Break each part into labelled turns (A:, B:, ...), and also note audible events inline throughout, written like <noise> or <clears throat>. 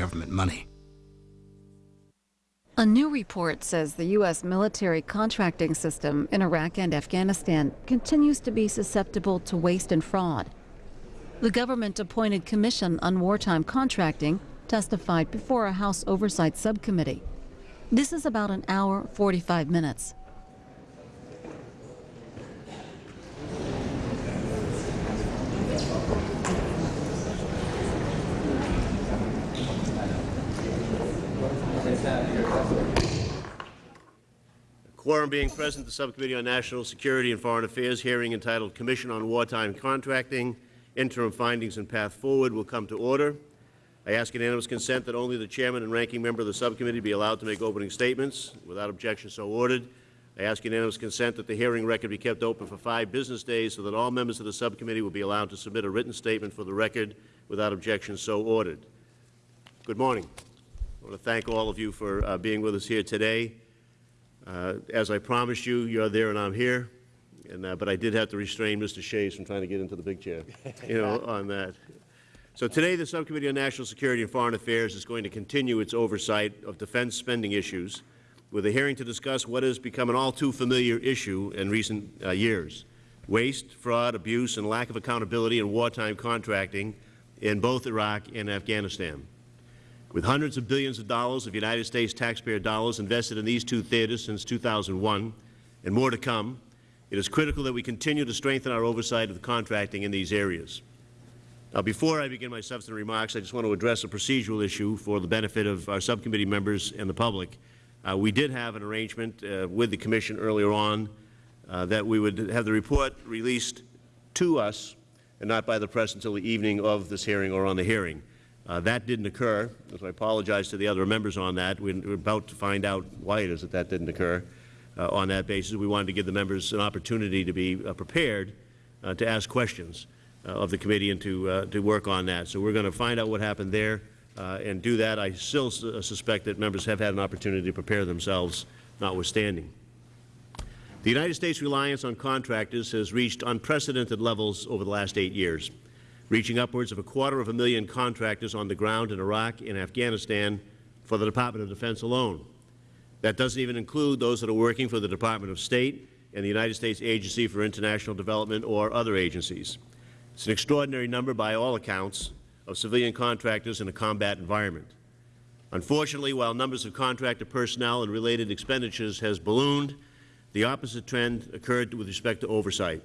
A: government money.
B: A new report says the U.S. military contracting system in Iraq and Afghanistan continues to be susceptible to waste and fraud. The government-appointed Commission on Wartime Contracting testified before a House Oversight Subcommittee. This is about an hour, 45 minutes.
C: Quorum being present, the Subcommittee on National Security and Foreign Affairs hearing entitled Commission on Wartime Contracting, Interim Findings and Path Forward will come to order. I ask unanimous consent that only the Chairman and Ranking Member of the Subcommittee be allowed to make opening statements. Without objection, so ordered. I ask unanimous consent that the hearing record be kept open for five business days so that all members of the Subcommittee will be allowed to submit a written statement for the record. Without objection, so ordered. Good morning. I want to thank all of you for uh, being with us here today. Uh, as I promised you, you're there and I'm here, and, uh, but I did have to restrain Mr. Shays from trying to get into the big chair, you know, <laughs> on that. So today the Subcommittee on National Security and Foreign Affairs is going to continue its oversight of defense spending issues with a hearing to discuss what has become an all too familiar issue in recent uh, years, waste, fraud, abuse, and lack of accountability in wartime contracting in both Iraq and Afghanistan. With hundreds of billions of dollars of United States taxpayer dollars invested in these two theaters since 2001, and more to come, it is critical that we continue to strengthen our oversight of the contracting in these areas. Now, before I begin my substantive remarks, I just want to address a procedural issue for the benefit of our subcommittee members and the public. Uh, we did have an arrangement uh, with the Commission earlier on uh, that we would have the report released to us and not by the press until the evening of this hearing or on the hearing. Uh, that didn't occur, so I apologize to the other members on that. We're about to find out why it is that that didn't occur uh, on that basis. We wanted to give the members an opportunity to be uh, prepared uh, to ask questions uh, of the committee and to, to work on that. So we're going to find out what happened there and do that. I still suspect that members have had an opportunity to prepare themselves, notwithstanding. The United States reliance on contractors has reached unprecedented levels over the last eight years reaching upwards of a quarter of a million contractors on the ground in Iraq and Afghanistan for the Department of Defense alone. That doesn't even include those that are working for the Department of State and the United States Agency for International Development or other agencies. It's an extraordinary number by all accounts of civilian contractors in a combat environment. Unfortunately, while numbers of contractor personnel and related expenditures has ballooned, the opposite trend occurred with respect to oversight.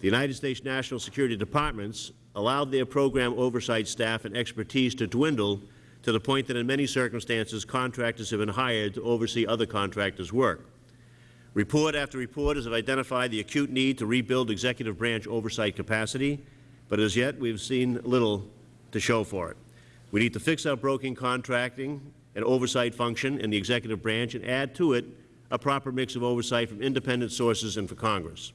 C: The United States National Security Departments allowed their program oversight staff and expertise to dwindle to the point that in many circumstances contractors have been hired to oversee other contractors' work. Report after report has identified the acute need to rebuild executive branch oversight capacity, but as yet we have seen little to show for it. We need to fix our broken contracting and oversight function in the executive branch and add to it a proper mix of oversight from independent sources and for Congress.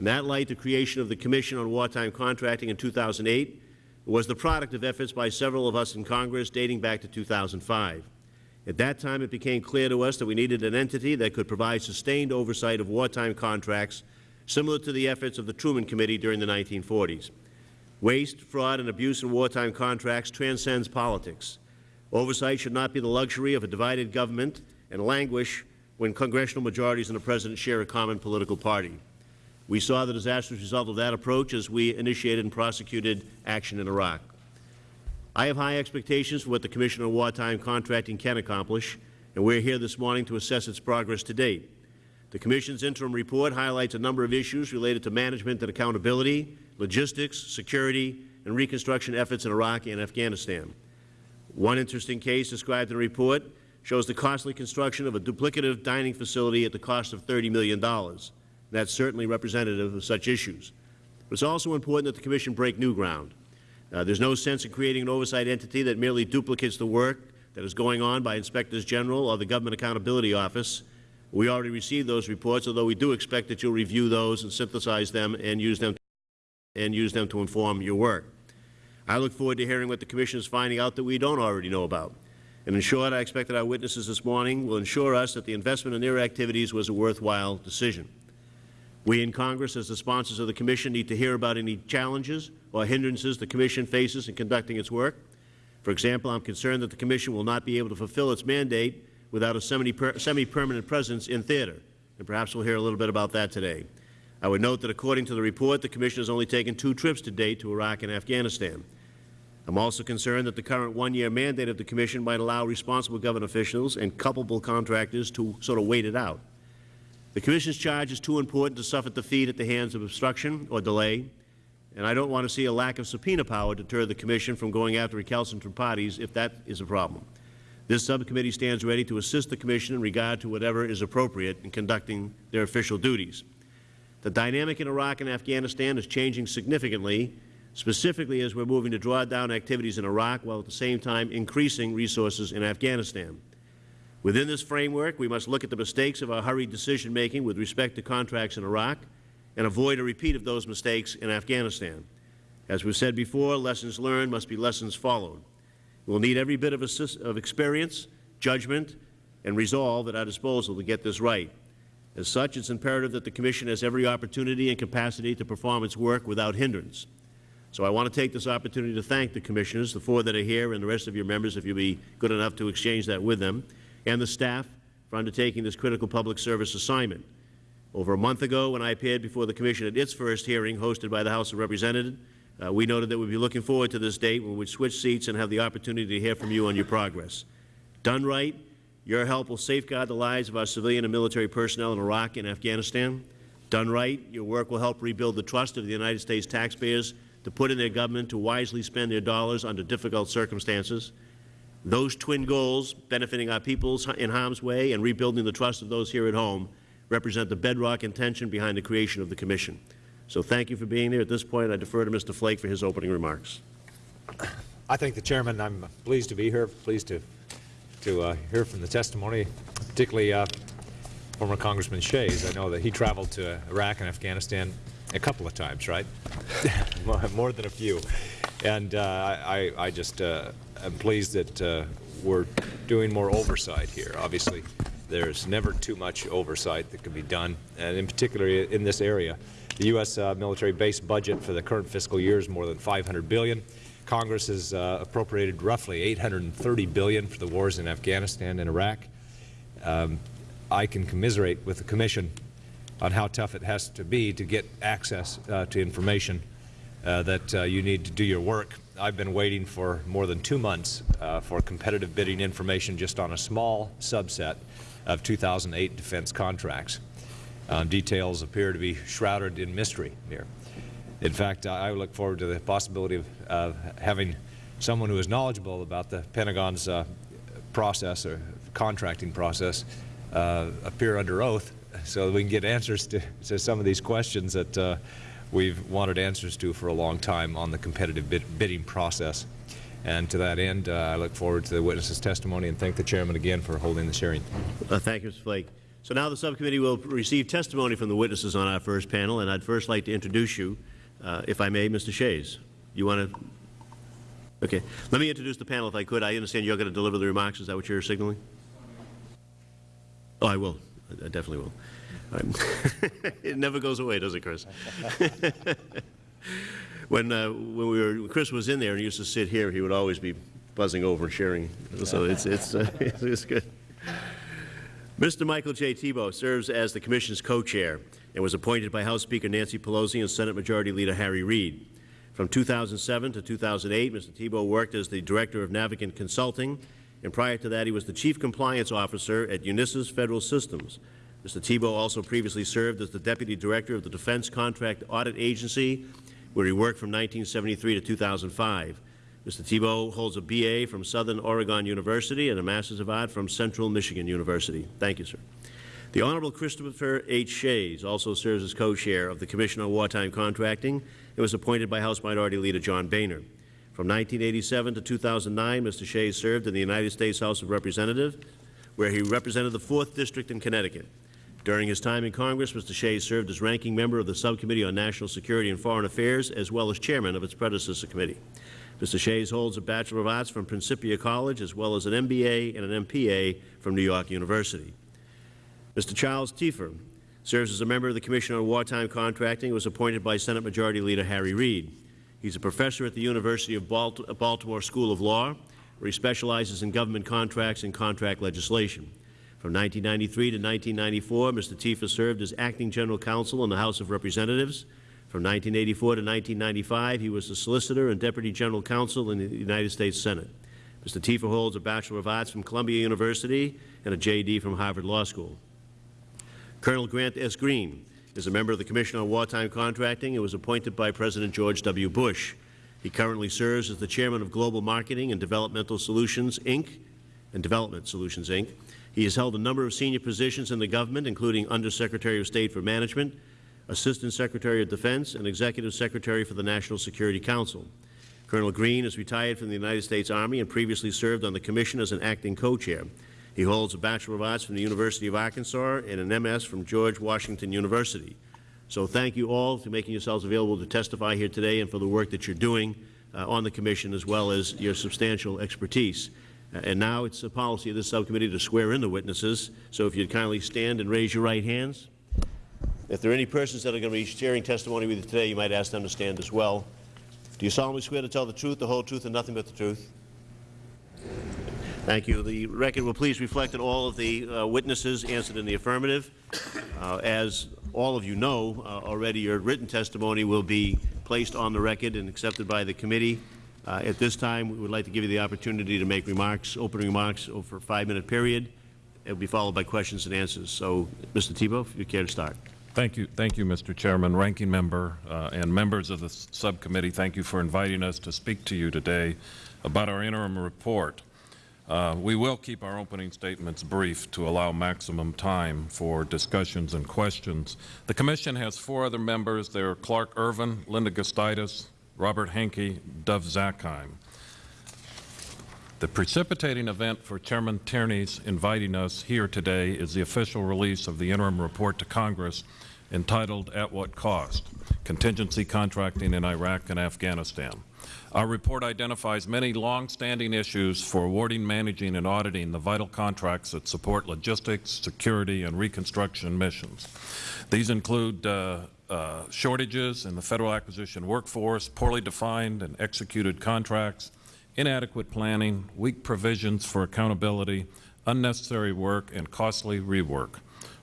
C: In that light, the creation of the Commission on Wartime Contracting in 2008 was the product of efforts by several of us in Congress dating back to 2005. At that time, it became clear to us that we needed an entity that could provide sustained oversight of wartime contracts similar to the efforts of the Truman Committee during the 1940s. Waste, fraud, and abuse in wartime contracts transcends politics. Oversight should not be the luxury of a divided government and languish when congressional majorities and the President share a common political party. We saw the disastrous result of that approach as we initiated and prosecuted action in Iraq. I have high expectations for what the Commission on Wartime Contracting can accomplish, and we are here this morning to assess its progress to date. The Commission's interim report highlights a number of issues related to management and accountability, logistics, security, and reconstruction efforts in Iraq and Afghanistan. One interesting case described in the report shows the costly construction of a duplicative dining facility at the cost of $30 million. That's certainly representative of such issues. But it's also important that the Commission break new ground. Uh, there's no sense in creating an oversight entity that merely duplicates the work that is going on by Inspectors General or the Government Accountability Office. We already received those reports, although we do expect that you'll review those and synthesize them and use them and use them to inform your work. I look forward to hearing what the Commission is finding out that we don't already know about. And in short, I expect that our witnesses this morning will ensure us that the investment in their activities was a worthwhile decision. We in Congress, as the sponsors of the Commission, need to hear about any challenges or hindrances the Commission faces in conducting its work. For example, I am concerned that the Commission will not be able to fulfill its mandate without a semi-permanent presence in theater, and perhaps we'll hear a little bit about that today. I would note that according to the report, the Commission has only taken two trips to date to Iraq and Afghanistan. I'm also concerned that the current one-year mandate of the Commission might allow responsible government officials and culpable contractors to sort of wait it out. The Commission's charge is too important to suffer defeat at the hands of obstruction or delay, and I don't want to see a lack of subpoena power deter the Commission from going after recalcitrant parties if that is a problem. This subcommittee stands ready to assist the Commission in regard to whatever is appropriate in conducting their official duties. The dynamic in Iraq and Afghanistan is changing significantly, specifically as we are moving to draw down activities in Iraq while at the same time increasing resources in Afghanistan. Within this framework, we must look at the mistakes of our hurried decision-making with respect to contracts in Iraq and avoid a repeat of those mistakes in Afghanistan. As we said before, lessons learned must be lessons followed. We will need every bit of, of experience, judgment, and resolve at our disposal to get this right. As such, it is imperative that the Commission has every opportunity and capacity to perform its work without hindrance. So I want to take this opportunity to thank the Commissioners, the four that are here, and the rest of your members, if you will be good enough to exchange that with them, and the staff for undertaking this critical public service assignment. Over a month ago, when I appeared before the Commission at its first hearing hosted by the House of Representatives, uh, we noted that we would be looking forward to this date when we would switch seats and have the opportunity to hear from you on your progress. Done right, your help will safeguard the lives of our civilian and military personnel in Iraq and Afghanistan. Done right, your work will help rebuild the trust of the United States taxpayers to put in their government to wisely spend their dollars under difficult circumstances. Those twin goals, benefiting our peoples in harm's way and rebuilding the trust of those here at home, represent the bedrock intention behind the creation of the Commission. So thank you for being there. At this point, I defer to Mr. Flake for his opening remarks.
A: I thank the Chairman. I'm pleased to be here, pleased to, to uh, hear from the testimony, particularly uh, former Congressman Shays. I know that he traveled to Iraq and Afghanistan a couple of times, right? <laughs> More than a few. And uh, I, I just uh, am pleased that uh, we're doing more oversight here. Obviously, there's never too much oversight that can be done, and in particular in this area. The U.S. Uh, military base budget for the current fiscal year is more than 500 billion. Congress has uh, appropriated roughly 830 billion for the wars in Afghanistan and Iraq. Um, I can commiserate with the Commission on how tough it has to be to get access uh, to information uh, that uh, you need to do your work. I've been waiting for more than two months uh, for competitive bidding information just on a small subset of 2008 defense contracts. Uh, details appear to be shrouded in mystery here. In fact, I look forward to the possibility of, of having someone who is knowledgeable about the Pentagon's uh, process or contracting process appear under oath so that we can get answers to, to some of these questions that uh, we've wanted answers to for a long time on the competitive bid bidding process. And to that end, uh, I look forward to the witness's testimony and thank the Chairman again for holding this hearing.
C: Uh, thank you, Mr. Flake. So now the subcommittee will receive testimony from the witnesses on our first panel, and I'd first like to introduce you, uh, if I may, Mr. Shays. You want to? Okay. Let me introduce the panel if I could. I understand you're going to deliver the remarks. Is that what you're signaling? Oh, I will. I definitely will. <laughs> it never goes away, does it, Chris? <laughs> when uh, when we were Chris was in there and used to sit here, he would always be buzzing over and sharing. So it's it's uh, <laughs> it's good. Mr. Michael J. Thibeault serves as the Commission's co-chair and was appointed by House Speaker Nancy Pelosi and Senate Majority Leader Harry Reid. From 2007 to 2008, Mr. Thibeault worked as the Director of Navigant Consulting, and prior to that he was the Chief Compliance Officer at Unisys Federal Systems, Mr. Thibeault also previously served as the Deputy Director of the Defense Contract Audit Agency, where he worked from 1973 to 2005. Mr. Thibeault holds a B.A. from Southern Oregon University and a Master's of Art from Central Michigan University. Thank you, sir. The Honorable Christopher H. Shays also serves as co-chair of the Commission on Wartime Contracting and was appointed by House Minority Leader John Boehner. From 1987 to 2009, Mr. Shays served in the United States House of Representatives, where he represented the 4th District in Connecticut. During his time in Congress, Mr. Shays served as ranking member of the Subcommittee on National Security and Foreign Affairs, as well as chairman of its predecessor committee. Mr. Shays holds a Bachelor of Arts from Principia College, as well as an MBA and an MPA from New York University. Mr. Charles Tiefer serves as a member of the Commission on Wartime Contracting and was appointed by Senate Majority Leader Harry Reid. He's a professor at the University of Balt- Baltimore School of Law, where he specializes in government contracts and contract legislation. From 1993 to 1994, Mr. Tiefer served as acting general counsel in the House of Representatives. From 1984 to 1995, he was the solicitor and deputy general counsel in the United States Senate. Mr. Tiefer holds a Bachelor of Arts from Columbia University and a J.D. from Harvard Law School. Colonel Grant S. Green is a member of the Commission on Wartime Contracting and was appointed by President George W. Bush. He currently serves as the chairman of Global Marketing and Developmental Solutions, Inc., and Development Solutions, Inc. He has held a number of senior positions in the government, including Undersecretary of State for Management, Assistant Secretary of Defense, and Executive Secretary for the National Security Council. Colonel Green is retired from the United States Army and previously served on the Commission as an acting co-chair. He holds a Bachelor of Arts from the University of Arkansas and an MS from George Washington University. So thank you all for making yourselves available to testify here today and for the work that you're doing uh, on the Commission as well as your substantial expertise. Uh, and now it's the policy of this subcommittee to swear in the witnesses. So if you'd kindly stand and raise your right hands. If there are any persons that are going to be sharing testimony with you today, you might ask them to stand as well. Do you solemnly swear to tell the truth, the whole truth, and nothing but the truth? Thank you. The record will please reflect that all of the uh, witnesses answered in the affirmative. Uh, as all of you know uh, already, your written testimony will be placed on the record and accepted by the committee. Uh, at this time, we would like to give you the opportunity to make remarks, opening remarks over a five-minute period. It will be followed by questions and answers. So, Mr. Thibeault, if you care to start.
D: Thank you, thank you, Mr. Chairman, Ranking Member, uh, and members of the subcommittee. Thank you for inviting us to speak to you today about our interim report. Uh, we will keep our opening statements brief to allow maximum time for discussions and questions. The Commission has four other members. They're Clark Ervin, Linda Gustitis, Robert Henke, Dov Zakheim. The precipitating event for Chairman Tierney's inviting us here today is the official release of the interim report to Congress entitled At What Cost? Contingency Contracting in Iraq and Afghanistan. Our report identifies many long-standing issues for awarding, managing, and auditing the vital contracts that support logistics, security, and reconstruction missions. These include uh, uh, shortages in the federal acquisition workforce, poorly defined and executed contracts, inadequate planning, weak provisions for accountability, unnecessary work, and costly rework.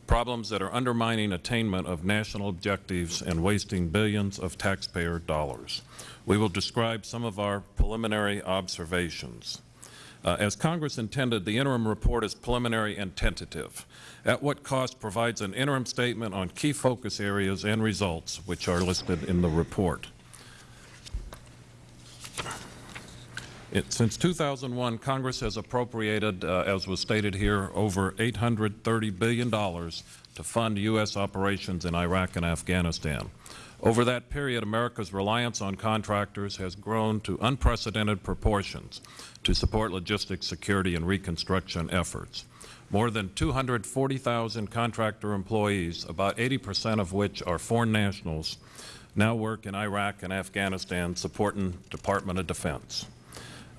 D: Problems that are undermining attainment of national objectives and wasting billions of taxpayer dollars. We will describe some of our preliminary observations. Uh, as Congress intended, the interim report is preliminary and tentative. At what cost provides an interim statement on key focus areas and results, which are listed in the report. It- Since 2001, Congress has appropriated, uh, as was stated here, over $830 billion to fund U.S. operations in Iraq and Afghanistan. Over that period, America's reliance on contractors has grown to unprecedented proportions to support logistics, security, and reconstruction efforts. More than 240,000 contractor employees, about 80 percent of which are foreign nationals, now work in Iraq and Afghanistan supporting Department of Defense.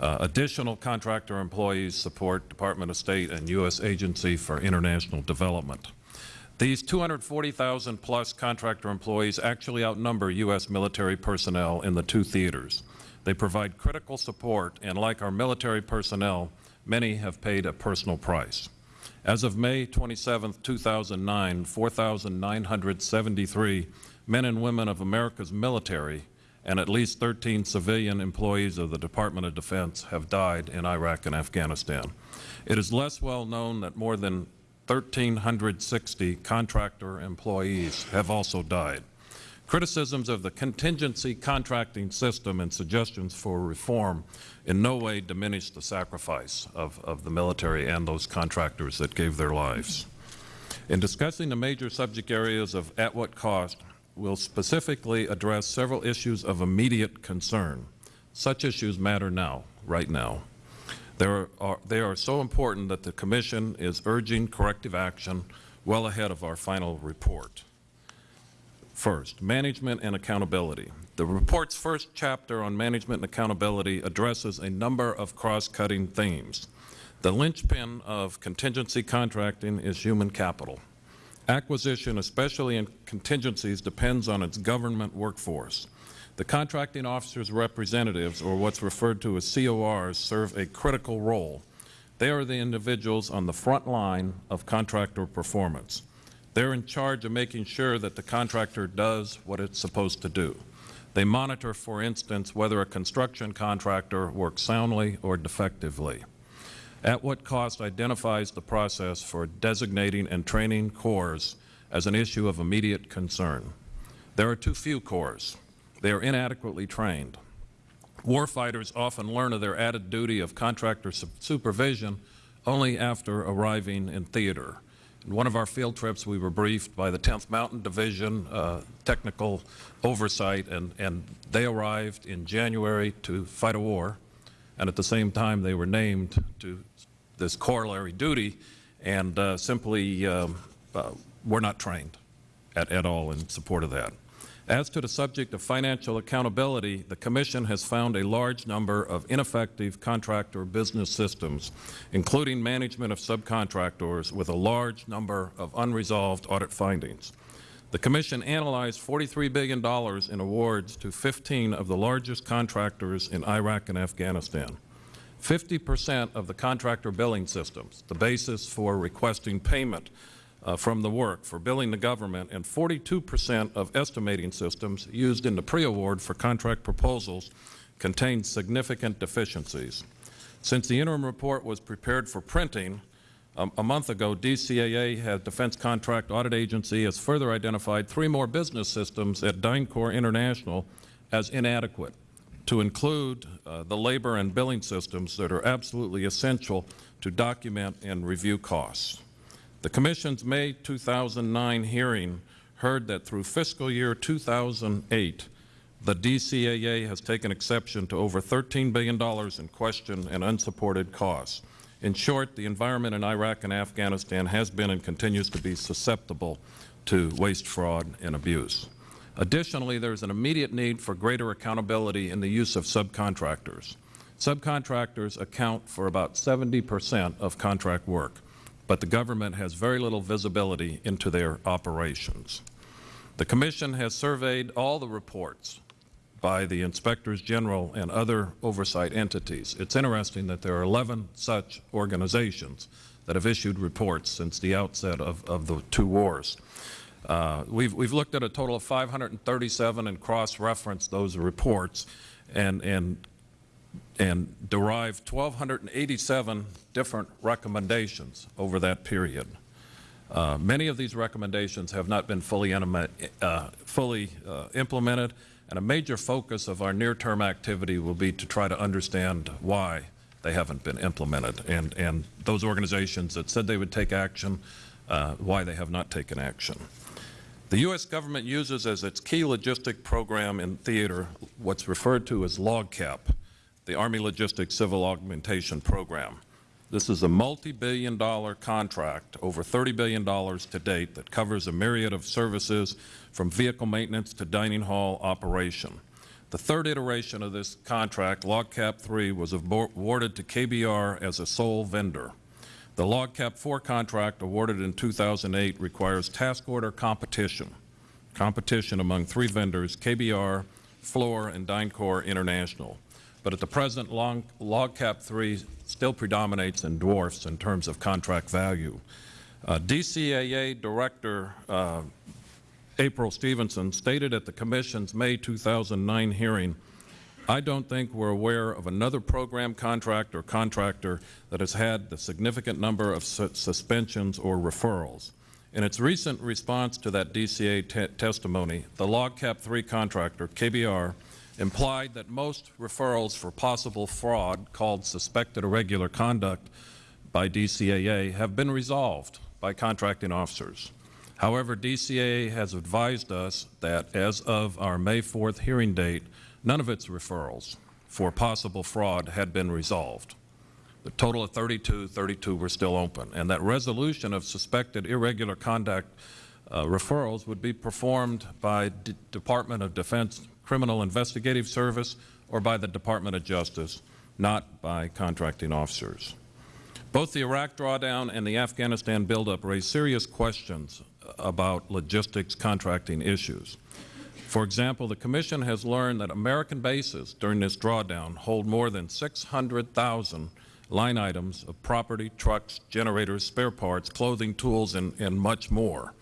D: Uh, Additional contractor employees support Department of State and U.S. Agency for International Development. These 240,000 plus contractor employees actually outnumber U.S. military personnel in the two theaters. They provide critical support, and like our military personnel, many have paid a personal price. As of May 27, 2009, 4,973 men and women of America's military and at least 13 civilian employees of the Department of Defense have died in Iraq and Afghanistan. It is less well known that more than 1,360 contractor employees have also died. Criticisms of the contingency contracting system and suggestions for reform in no way diminish the sacrifice of, of the military and those contractors that gave their lives. In discussing the major subject areas of at what cost, we'll specifically address several issues of immediate concern. Such issues matter now, right now. There are, they are so important that the Commission is urging corrective action well ahead of our final report. First, management and accountability. The report's first chapter on management and accountability addresses a number of cross-cutting themes. The linchpin of contingency contracting is human capital. Acquisition, especially in contingencies, depends on its government workforce. The contracting officers' representatives, or what's referred to as CORs, serve a critical role. They are the individuals on the front line of contractor performance. They're in charge of making sure that the contractor does what it's supposed to do. They monitor, for instance, whether a construction contractor works soundly or defectively. At What Cost identifies the process for designating and training CORs as an issue of immediate concern. There are too few CORs. They are inadequately trained. Warfighters often learn of their added duty of contractor su- supervision only after arriving in theater. In one of our field trips, we were briefed by the 10th Mountain Division uh, technical oversight, and, and they arrived in January to fight a war, and at the same time, they were named to this corollary duty, and uh, simply um, uh, were not trained at, at all in support of that. As to the subject of financial accountability, the Commission has found a large number of ineffective contractor business systems, including management of subcontractors with a large number of unresolved audit findings. The Commission analyzed $43 billion in awards to 15 of the largest contractors in Iraq and Afghanistan. 50 percent of the contractor billing systems, the basis for requesting payment uh, from the work for billing the government, and 42 percent of estimating systems used in the pre-award for contract proposals contain significant deficiencies. Since the interim report was prepared for printing, um, a month ago, DCAA, had Defense Contract Audit Agency, has further identified three more business systems at DynCorp International as inadequate to include uh, the labor and billing systems that are absolutely essential to document and review costs. The Commission's May 2009 hearing heard that through fiscal year 2008, the DCAA has taken exception to over $13 billion in questioned and unsupported costs. In short, the environment in Iraq and Afghanistan has been and continues to be susceptible to waste, fraud, and abuse. Additionally, there is an immediate need for greater accountability in the use of subcontractors. Subcontractors account for about 70 percent of contract work, but the government has very little visibility into their operations. The Commission has surveyed all the reports by the Inspectors General and other oversight entities. It's interesting that there are 11 such organizations that have issued reports since the outset of, of the two wars. Uh, we've, we've looked at a total of 537 and cross-referenced those reports and, and, and derived 1,287 different recommendations over that period. Uh, many of these recommendations have not been fully, uh, fully uh, implemented, and a major focus of our near-term activity will be to try to understand why they haven't been implemented, and, and those organizations that said they would take action, uh, why they have not taken action. The U.S. government uses as its key logistic program in theater what's referred to as LOGCAP, the Army Logistics Civil Augmentation Program. This is a multi-billion dollar contract, over $30 billion to date, that covers a myriad of services from vehicle maintenance to dining hall operation. The third iteration of this contract, LOGCAP 3, was awarded to KBR as a sole vendor. The LOGCAP 4 contract awarded in 2008 requires task order competition, competition among three vendors, KBR, Fluor, and DynCorp International. But at the present, long, LOGCAP 3 still predominates and dwarfs in terms of contract value. Uh, DCAA Director uh, April Stephenson stated at the Commission's May 2009 hearing I don't think we're aware of another program contract or contractor that has had the significant number of su suspensions or referrals. In its recent response to that DCA te testimony, the LOGCAP 3 contractor, KBR, implied that most referrals for possible fraud called suspected irregular conduct by DCAA have been resolved by contracting officers. However, DCAA has advised us that as of our May 4th hearing date, None of its referrals for possible fraud had been resolved. The total of 32, 32 were still open, and that resolution of suspected irregular conduct uh, referrals would be performed by D Department of Defense Criminal Investigative Service or by the Department of Justice, not by contracting officers. Both the Iraq drawdown and the Afghanistan buildup raise serious questions about logistics contracting issues. For example, the Commission has learned that American bases during this drawdown hold more than 600,000 line items of property, trucks, generators, spare parts, clothing, tools, and, and much more.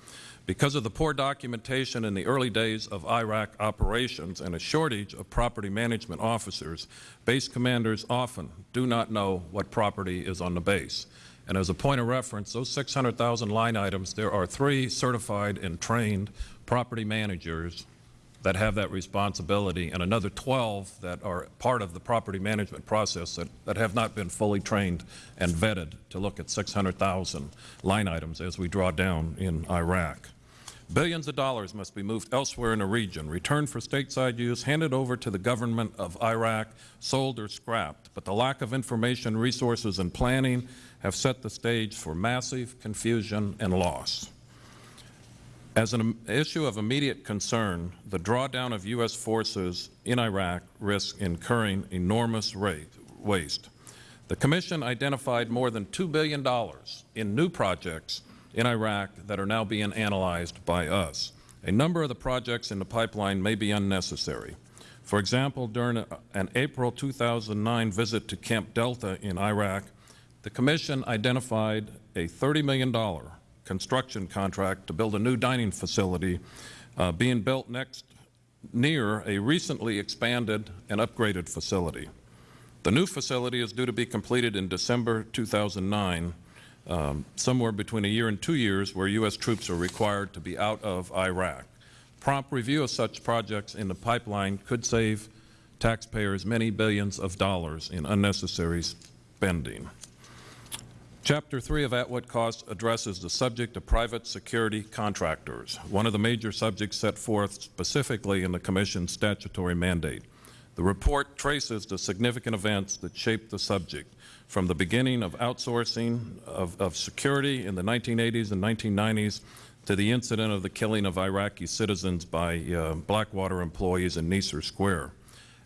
D: Because of the poor documentation in the early days of Iraq operations and a shortage of property management officers, base commanders often do not know what property is on the base. And as a point of reference, those 600,000 line items, there are three certified and trained property managers that have that responsibility and another 12 that are part of the property management process that, that have not been fully trained and vetted to look at 600,000 line items as we draw down in Iraq. Billions of dollars must be moved elsewhere in the region, returned for stateside use, handed over to the government of Iraq, sold or scrapped. But the lack of information, resources, and planning have set the stage for massive confusion and loss. As an issue of immediate concern, the drawdown of U.S. forces in Iraq risks incurring enormous rate, waste. The Commission identified more than $2 billion in new projects in Iraq that are now being analyzed by us. A number of the projects in the pipeline may be unnecessary. For example, during an April 2009 visit to Camp Delta in Iraq, the Commission identified a $30 million construction contract to build a new dining facility uh, being built next near a recently expanded and upgraded facility. The new facility is due to be completed in December 2009, um, somewhere between a year and two years where U.S. troops are required to be out of Iraq. Prompt review of such projects in the pipeline could save taxpayers many billions of dollars in unnecessary spending. Chapter 3 of At What Cost addresses the subject of private security contractors, one of the major subjects set forth specifically in the Commission's statutory mandate. The report traces the significant events that shaped the subject, from the beginning of outsourcing of, of security in the 1980s and 1990s to the incident of the killing of Iraqi citizens by uh, Blackwater employees in Nisour Square.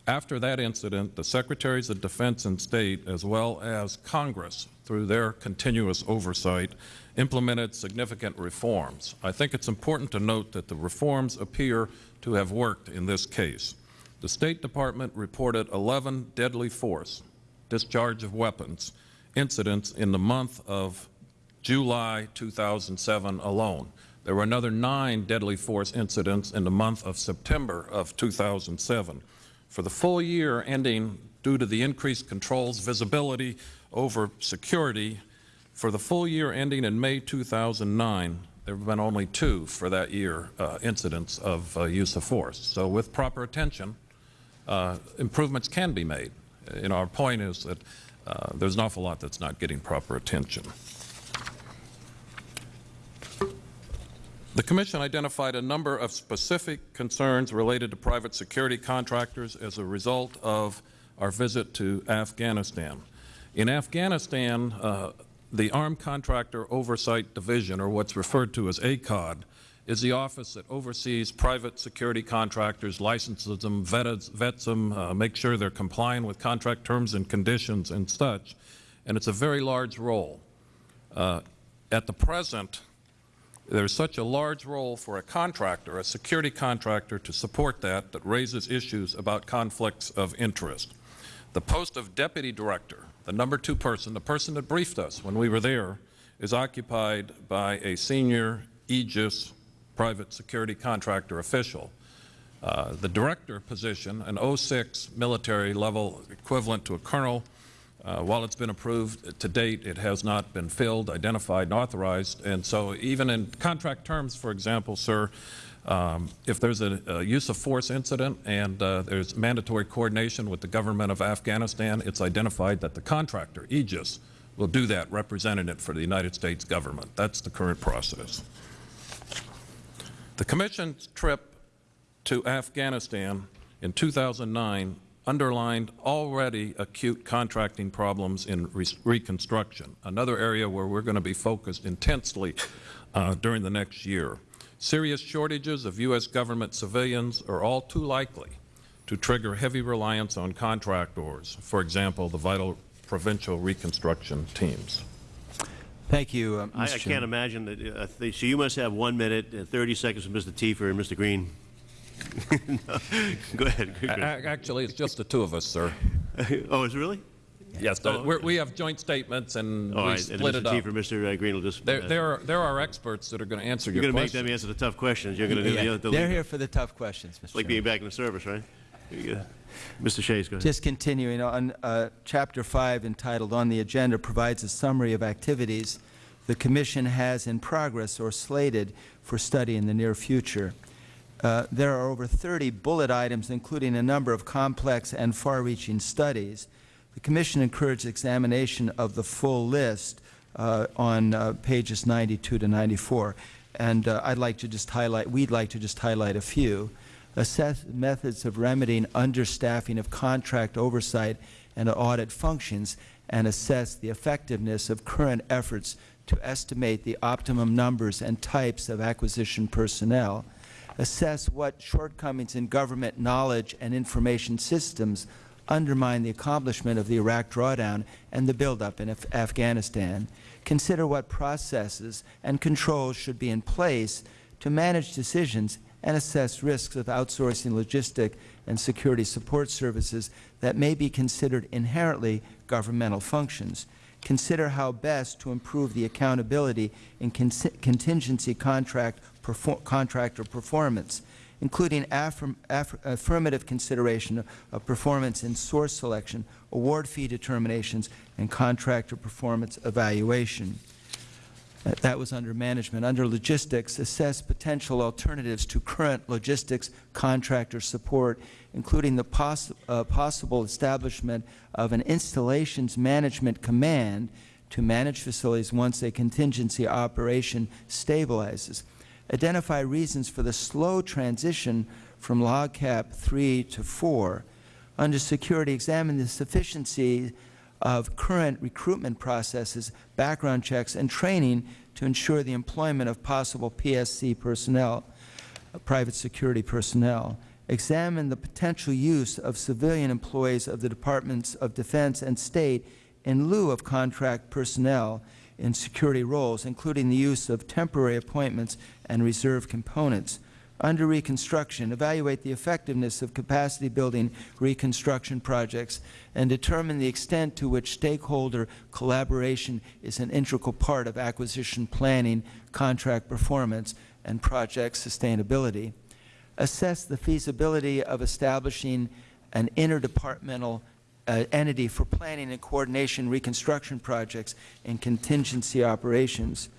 D: After that incident, the Secretaries of Defense and State, as well as Congress, through their continuous oversight, implemented significant reforms. I think it's important to note that the reforms appear to have worked in this case. The State Department reported 11 deadly force, discharge of weapons, incidents in the month of July 2007 alone. There were another nine deadly force incidents in the month of September of 2007. For the full year ending due to the increased controls, visibility over security, for the full year ending in May 2009, there have been only two for that year uh, incidents of uh, use of force. So with proper attention, uh, improvements can be made. You know, our point is that uh, there's an awful lot that's not getting proper attention. The Commission identified a number of specific concerns related to private security contractors as a result of our visit to Afghanistan. In Afghanistan, uh, the Armed Contractor Oversight Division, or what's referred to as ACOD, is the office that oversees private security contractors, licenses them, vets, vets them, uh, makes sure they're complying with contract terms and conditions and such, and it's a very large role. Uh, at the present, there's such a large role for a contractor, a security contractor, to support that that raises issues about conflicts of interest. The post of deputy director, the number two person, the person that briefed us when we were there, is occupied by a senior Aegis private security contractor official. Uh, the director position, an 06 military level equivalent to a colonel, uh, while it's been approved to date, it has not been filled, identified, and authorized. And so even in contract terms, for example, sir, um, if there's a, a, use of force incident and uh, there's mandatory coordination with the government of Afghanistan, it's identified that the contractor, Aegis, will do that, representing it for the United States government. That's the current process. The Commission's trip to Afghanistan in 2009 underlined already acute contracting problems in re reconstruction, another area where we're going to be focused intensely uh, during the next year. Serious shortages of U.S. government civilians are all too likely to trigger heavy reliance on contractors, for example, the vital provincial reconstruction teams.
E: Thank you, uh, Mr.
C: I, I can't imagine that, uh, they- so you must have one minute, and 30 seconds from Mr. Tiefer and Mr. Green. <laughs> Go ahead.
D: A- a- Actually, it's just the two of us, sir. <laughs>
C: Oh, is it really?
D: Yes,
C: Oh,
D: we're- we have joint statements and
C: All
D: we
C: right, and
D: split it
C: Mr.
D: up.
C: Tiefer Mr. Green will just...
D: There
C: uh,
D: there are there are experts that are going to answer
C: You're
D: your
C: going to make them answer the tough questions. You're going to do
E: Yeah,
C: the other...
E: They're here for the tough questions, Mr.
C: Like
E: Chairman.
C: being back in the service, right? Mr. Shays, go ahead.
E: Just continuing on, uh, Chapter 5 entitled On the Agenda provides a summary of activities the Commission has in progress or slated for study in the near future. Uh, There are over 30 bullet items, including a number of complex and far-reaching studies. The Commission encouraged examination of the full list uh, on uh, pages 92 to 94. And uh, I'd like to just highlight, we'd like to just highlight a few. Assess methods of remedying understaffing of contract oversight and audit functions, and assess the effectiveness of current efforts to estimate the optimum numbers and types of acquisition personnel. Assess what shortcomings in government knowledge and information systems undermine the accomplishment of the Iraq drawdown and the buildup in Af Afghanistan. Consider what processes and controls should be in place to manage decisions and assess risks of outsourcing logistic and security support services that may be considered inherently governmental functions. Consider how best to improve the accountability in con- contingency contract perfor contractor performance, including affirm aff affirmative consideration of performance in source selection, award fee determinations, and contractor performance evaluation. That was under management. Under logistics, assess potential alternatives to current logistics contractor support, including the poss uh, possible establishment of an installations management command to manage facilities once a contingency operation stabilizes. Identify reasons for the slow transition from LOGCAP 3 to 4. Under security, examine the sufficiency of current recruitment processes, background checks, and training to ensure the employment of possible PSC personnel, uh, private security personnel. Examine the potential use of civilian employees of the Departments of Defense and State in lieu of contract personnel in security roles, including the use of temporary appointments and reserve components. Under reconstruction, evaluate the effectiveness of capacity-building reconstruction projects and determine the extent to which stakeholder collaboration is an integral part of acquisition planning, contract performance, and project sustainability. Assess the feasibility of establishing an interdepartmental uh, entity for planning and coordination reconstruction projects and contingency operations.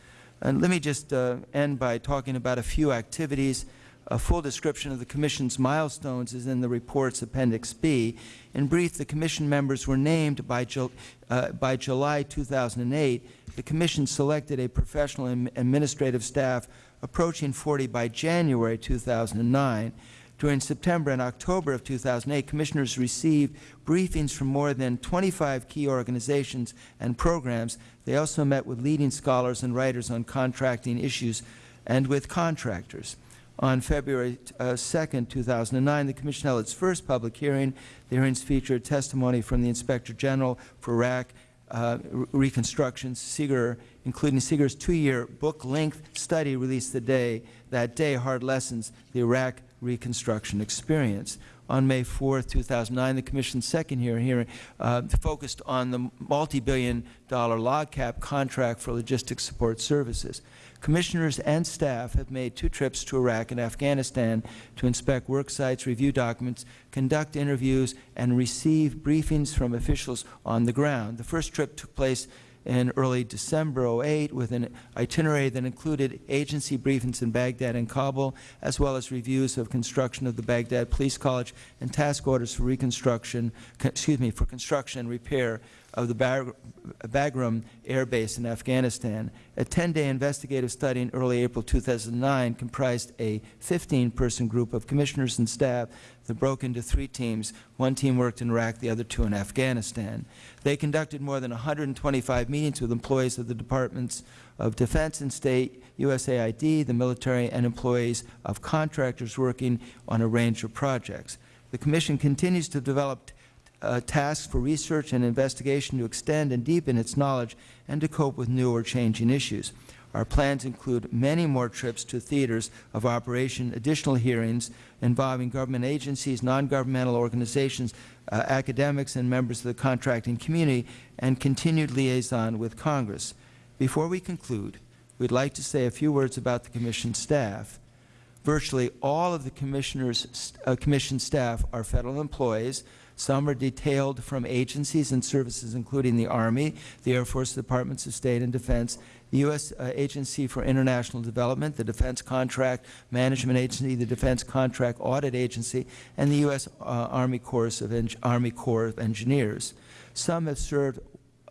E: And let me just uh, end by talking about a few activities. A full description of the Commission's milestones is in the report's Appendix B. In brief, the Commission members were named by, Ju uh, by July 2008. The Commission selected a professional administrative staff approaching 40 by January 2009. During September and October of 2008, Commissioners received briefings from more than 25 key organizations and programs. They also met with leading scholars and writers on contracting issues and with contractors. On February uh, 2, 2009, the Commission held its first public hearing. The hearings featured testimony from the Inspector General for Iraq uh, Reconstruction, SIGIR, including SIGIR's two-year book-length study released the day, that day, Hard Lessons, the Iraq Reconstruction Experience. On May 4, 2009, the Commission's second hearing, hearing uh, focused on the multi-billion dollar LOGCAP contract for logistics support services. Commissioners and staff have made two trips to Iraq and Afghanistan to inspect work sites, review documents, conduct interviews, and receive briefings from officials on the ground. The first trip took place in early December 08 with an itinerary that included agency briefings in Baghdad and Kabul, as well as reviews of construction of the Baghdad Police College and task orders for reconstruction, excuse me, for construction and repair of the Bag Bagram Air Base in Afghanistan. A 10-day investigative study in early April 2009 comprised a 15-person group of commissioners and staff that broke into three teams. One team worked in Iraq, the other two in Afghanistan. They conducted more than 125 meetings with employees of the Departments of Defense and State, USAID, the military, and employees of contractors working on a range of projects. The Commission continues to develop uh, tasks for research and investigation to extend and deepen its knowledge and to cope with new or changing issues. Our plans include many more trips to theaters of operation, additional hearings involving government agencies, non-governmental organizations, uh, academics, and members of the contracting community, and continued liaison with Congress. Before we conclude, we would like to say a few words about the Commission staff. Virtually all of the Commissioner's, uh, Commission staff are Federal employees. Some are detailed from agencies and services including the Army, the Air Force Departments of State and Defense, the U.S. Uh, Agency for International Development, the Defense Contract Management Agency, the Defense Contract Audit Agency, and the U.S. Uh, Army, Corps of Army Corps of Engineers. Some have served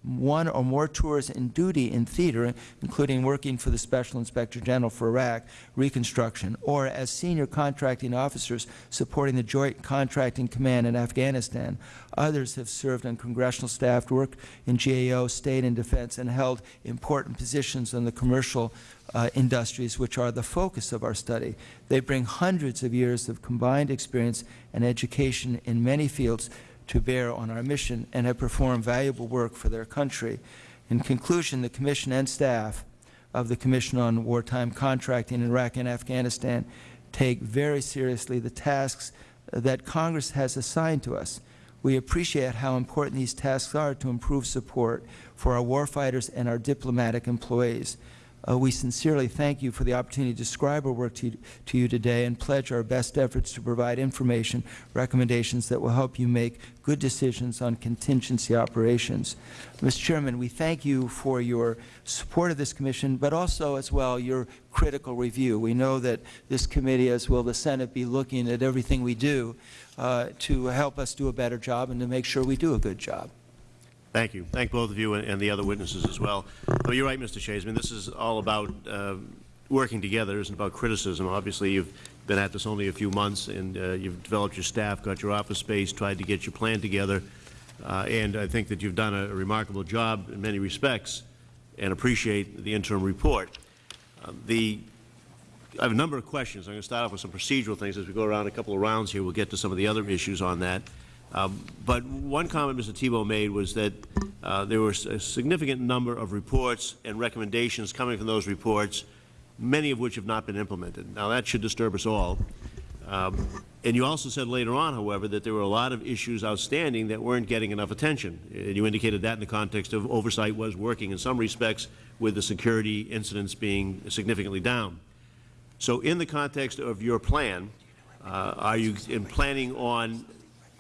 E: one or more tours in duty in theater, including working for the Special Inspector General for Iraq Reconstruction, or as senior contracting officers supporting the Joint Contracting Command in Afghanistan. Others have served on congressional staff, worked in GAO, State and Defense, and held important positions in the commercial uh, industries, which are the focus of our study. They bring hundreds of years of combined experience and education in many fields to bear on our mission and have performed valuable work for their country. In conclusion, the Commission and staff of the Commission on Wartime Contracting in Iraq and Afghanistan take very seriously the tasks that Congress has assigned to us. We appreciate how important these tasks are to improve support for our warfighters and our diplomatic employees. Uh, we sincerely thank you for the opportunity to describe our work to, to you today and pledge our best efforts to provide information, recommendations that will help you make good decisions on contingency operations. Mr. Chairman, we thank you for your support of this Commission, but also as well your critical review. We know that this committee, as will the Senate, be looking at everything we do uh, to help us do a better job and to make sure we do a good job.
C: Thank you. Thank both of you and, and the other witnesses as well. Oh, you're right, Mr. Shays. I mean, this is all about uh, working together. It isn't about criticism. Obviously, you've been at this only a few months, and uh, you've developed your staff, got your office space, tried to get your plan together, uh, and I think that you've done a, a, remarkable job in many respects and appreciate the interim report. Uh, the I have a number of questions. I'm going to start off with some procedural things as we go around a couple of rounds here. We'll get to some of the other issues on that. Um, but one comment Mr. Thibeault made was that uh, there was a significant number of reports and recommendations coming from those reports, many of which have not been implemented. Now, that should disturb us all. Um, and you also said later on, however, that there were a lot of issues outstanding that weren't getting enough attention. And you indicated that in the context of oversight was working in some respects with the security incidents being significantly down. So in the context of your plan, uh, are you in planning on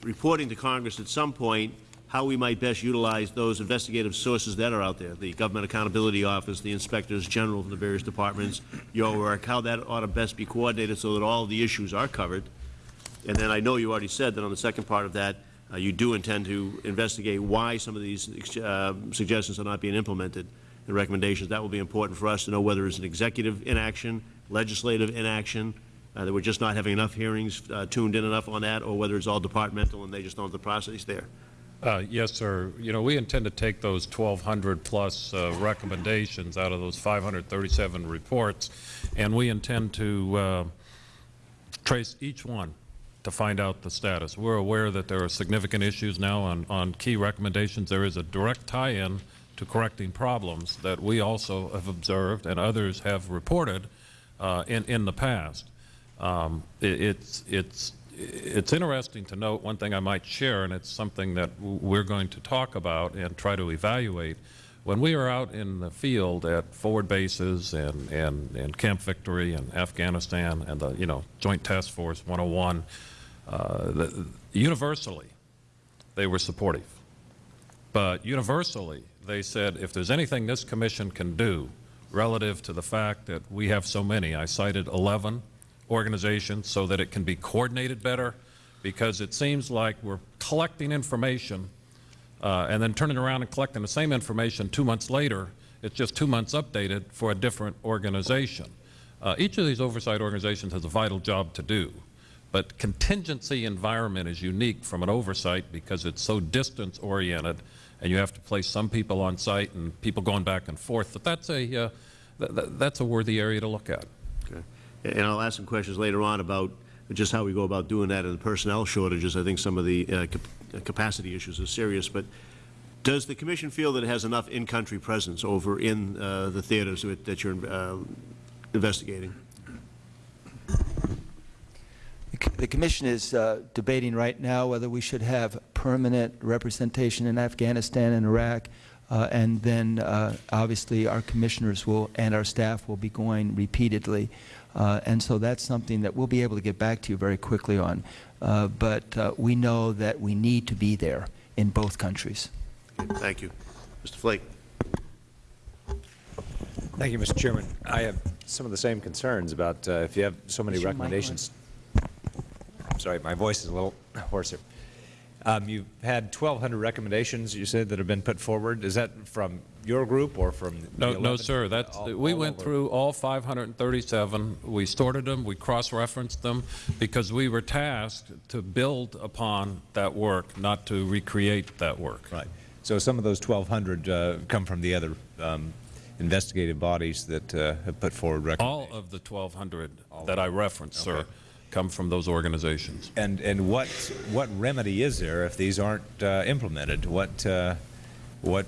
C: reporting to Congress at some point how we might best utilize those investigative sources that are out there, the Government Accountability Office, the Inspectors General from the various departments, your work, how that ought to best be coordinated so that all the issues are covered. And then I know you already said that on the second part of that, uh, you do intend to investigate why some of these uh, suggestions are not being implemented and recommendations. That will be important for us to know whether it's an executive inaction, legislative inaction, uh, that we're just not having enough hearings uh, tuned in enough on that, or whether it's all departmental and they just don't have the process there?
D: Uh, yes, sir. You know, we intend to take those 1,200 plus uh, recommendations out of those 537 reports, and we intend to uh, trace each one to find out the status. We're aware that there are significant issues now on, on key recommendations. There is a direct tie-in to correcting problems that we also have observed and others have reported uh, in, in the past. Um, it, it's, it's, it's interesting to note one thing I might share, and it's something that we're going to talk about and try to evaluate. When we are out in the field at forward bases and, and, and Camp Victory and Afghanistan and the you know, Joint Task Force 101, uh, the, universally they were supportive. But universally they said if there's anything this Commission can do relative to the fact that we have so many, I cited 11 organization so that it can be coordinated better because it seems like we're collecting information uh, and then turning around and collecting the same information two months later. It's just two months updated for a different organization. Uh, each of these oversight organizations has a vital job to do, but contingency environment is unique from an oversight because it's so distance oriented and you have to place some people on site and people going back and forth. But that's a, uh, th that's a worthy area to look at.
C: And I'll ask some questions later on about just how we go about doing that and the personnel shortages. I think some of the uh, cap capacity issues are serious. But Does the Commission feel that it has enough in-country presence over in uh, the theaters that that you're uh, investigating?
E: The Commission is uh, debating right now whether we should have permanent representation in Afghanistan and Iraq, uh, and then uh, obviously our commissioners will and our staff will be going repeatedly. Uh, and so that's something that we'll be able to get back to you very quickly on. Uh, but uh, we know that we need to be there in both countries.
C: Thank you. Mr. Flake.
A: Thank you, Mr. Chairman. I have some of the same concerns about uh, if you have so many
E: Is your mic on?
A: recommendations. Sorry, my voice is a little hoarse here. Um, You've had 1,200 recommendations, you said, that have been put forward. Is that from your group or from the
D: No, no, sir. That's,
A: All-
D: we
A: all
D: went
A: over?
D: through all 537. We sorted them, we cross-referenced them, because we were tasked to build upon that work, not to recreate that work.
A: Right. So some of those 1,200 uh, come from the other um, investigative bodies that uh, have put forward recommendations?
D: All of the 1,200 that I referenced, sir, come from those organizations.
A: And, and what, what remedy is there if these aren't uh, implemented? What, uh, what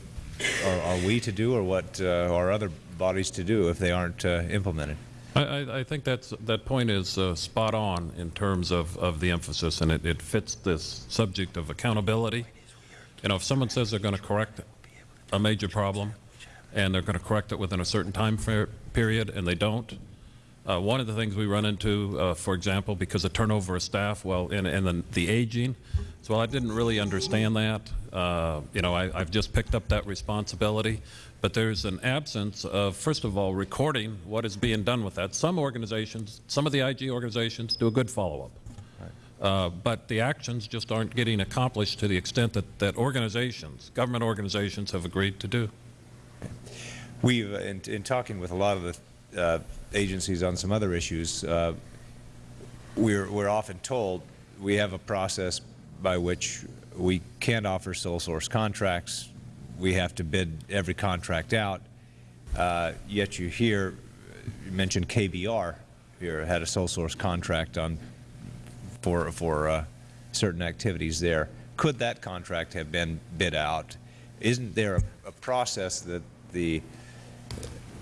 A: <laughs> are, are we to do or what uh, are other bodies to do if they aren't uh, implemented?
D: I, I, think that's, that point is uh, spot on in terms of, of the emphasis, and it, it fits this subject of accountability. You know, if someone says they're going to correct a major problem, and they're going to correct it within a certain time period, and they don't, uh, one of the things we run into, uh, for example, because of turnover of staff, well, and, and the, the aging, so I didn't really understand that. Uh, you know, I, I've just picked up that responsibility, but there's an absence of, first of all, recording what is being done with that. Some organizations, some of the IG organizations do a good follow-up. Uh, but the actions just aren't getting accomplished to the extent that, that organizations, government organizations have agreed to do.
A: We've, in, in talking with a lot of the uh, agencies on some other issues, uh, we're, we're often told we have a process by which we can't offer sole source contracts. We have to bid every contract out. Uh, yet you hear, you mentioned KBR here had a sole source contract on for for uh, certain activities there. Could that contract have been bid out? Isn't there a, a process that the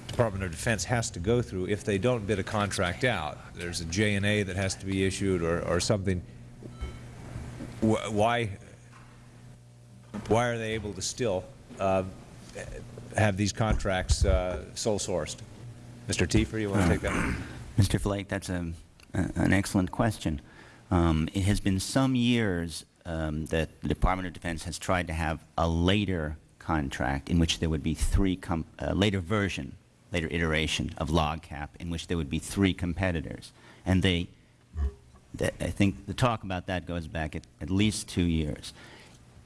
A: Department of Defense has to go through if they don't bid a contract out? There's a J&A that has to be issued or, or something. Wh- Why, why are they able to still uh, have these contracts uh, sole sourced? Mr. Tiefer, you want to take that? <clears throat>
F: Mr. Flake, that's a, a- an excellent question. Um, it has been some years um, that the Department of Defense has tried to have a later contract in which there would be three, a later version, later iteration of LOGCAP in which there would be three competitors. And they, that, I think the talk about that goes back at, at least two years.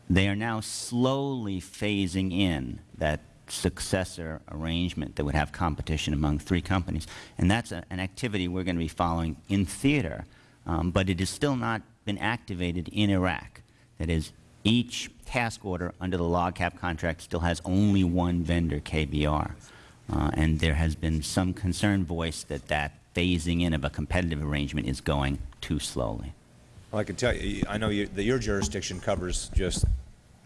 F: They are now slowly phasing in that successor arrangement that would have competition among three companies. And that's an activity we're going to be following in theater, um, but it has still not been activated in Iraq. That is, each task order under the LOGCAP contract still has only one vendor, KBR. Uh, and there has been some concern voiced that that phasing in of a competitive arrangement is going too slowly.
A: Well, I can tell you, I know you, that your jurisdiction covers just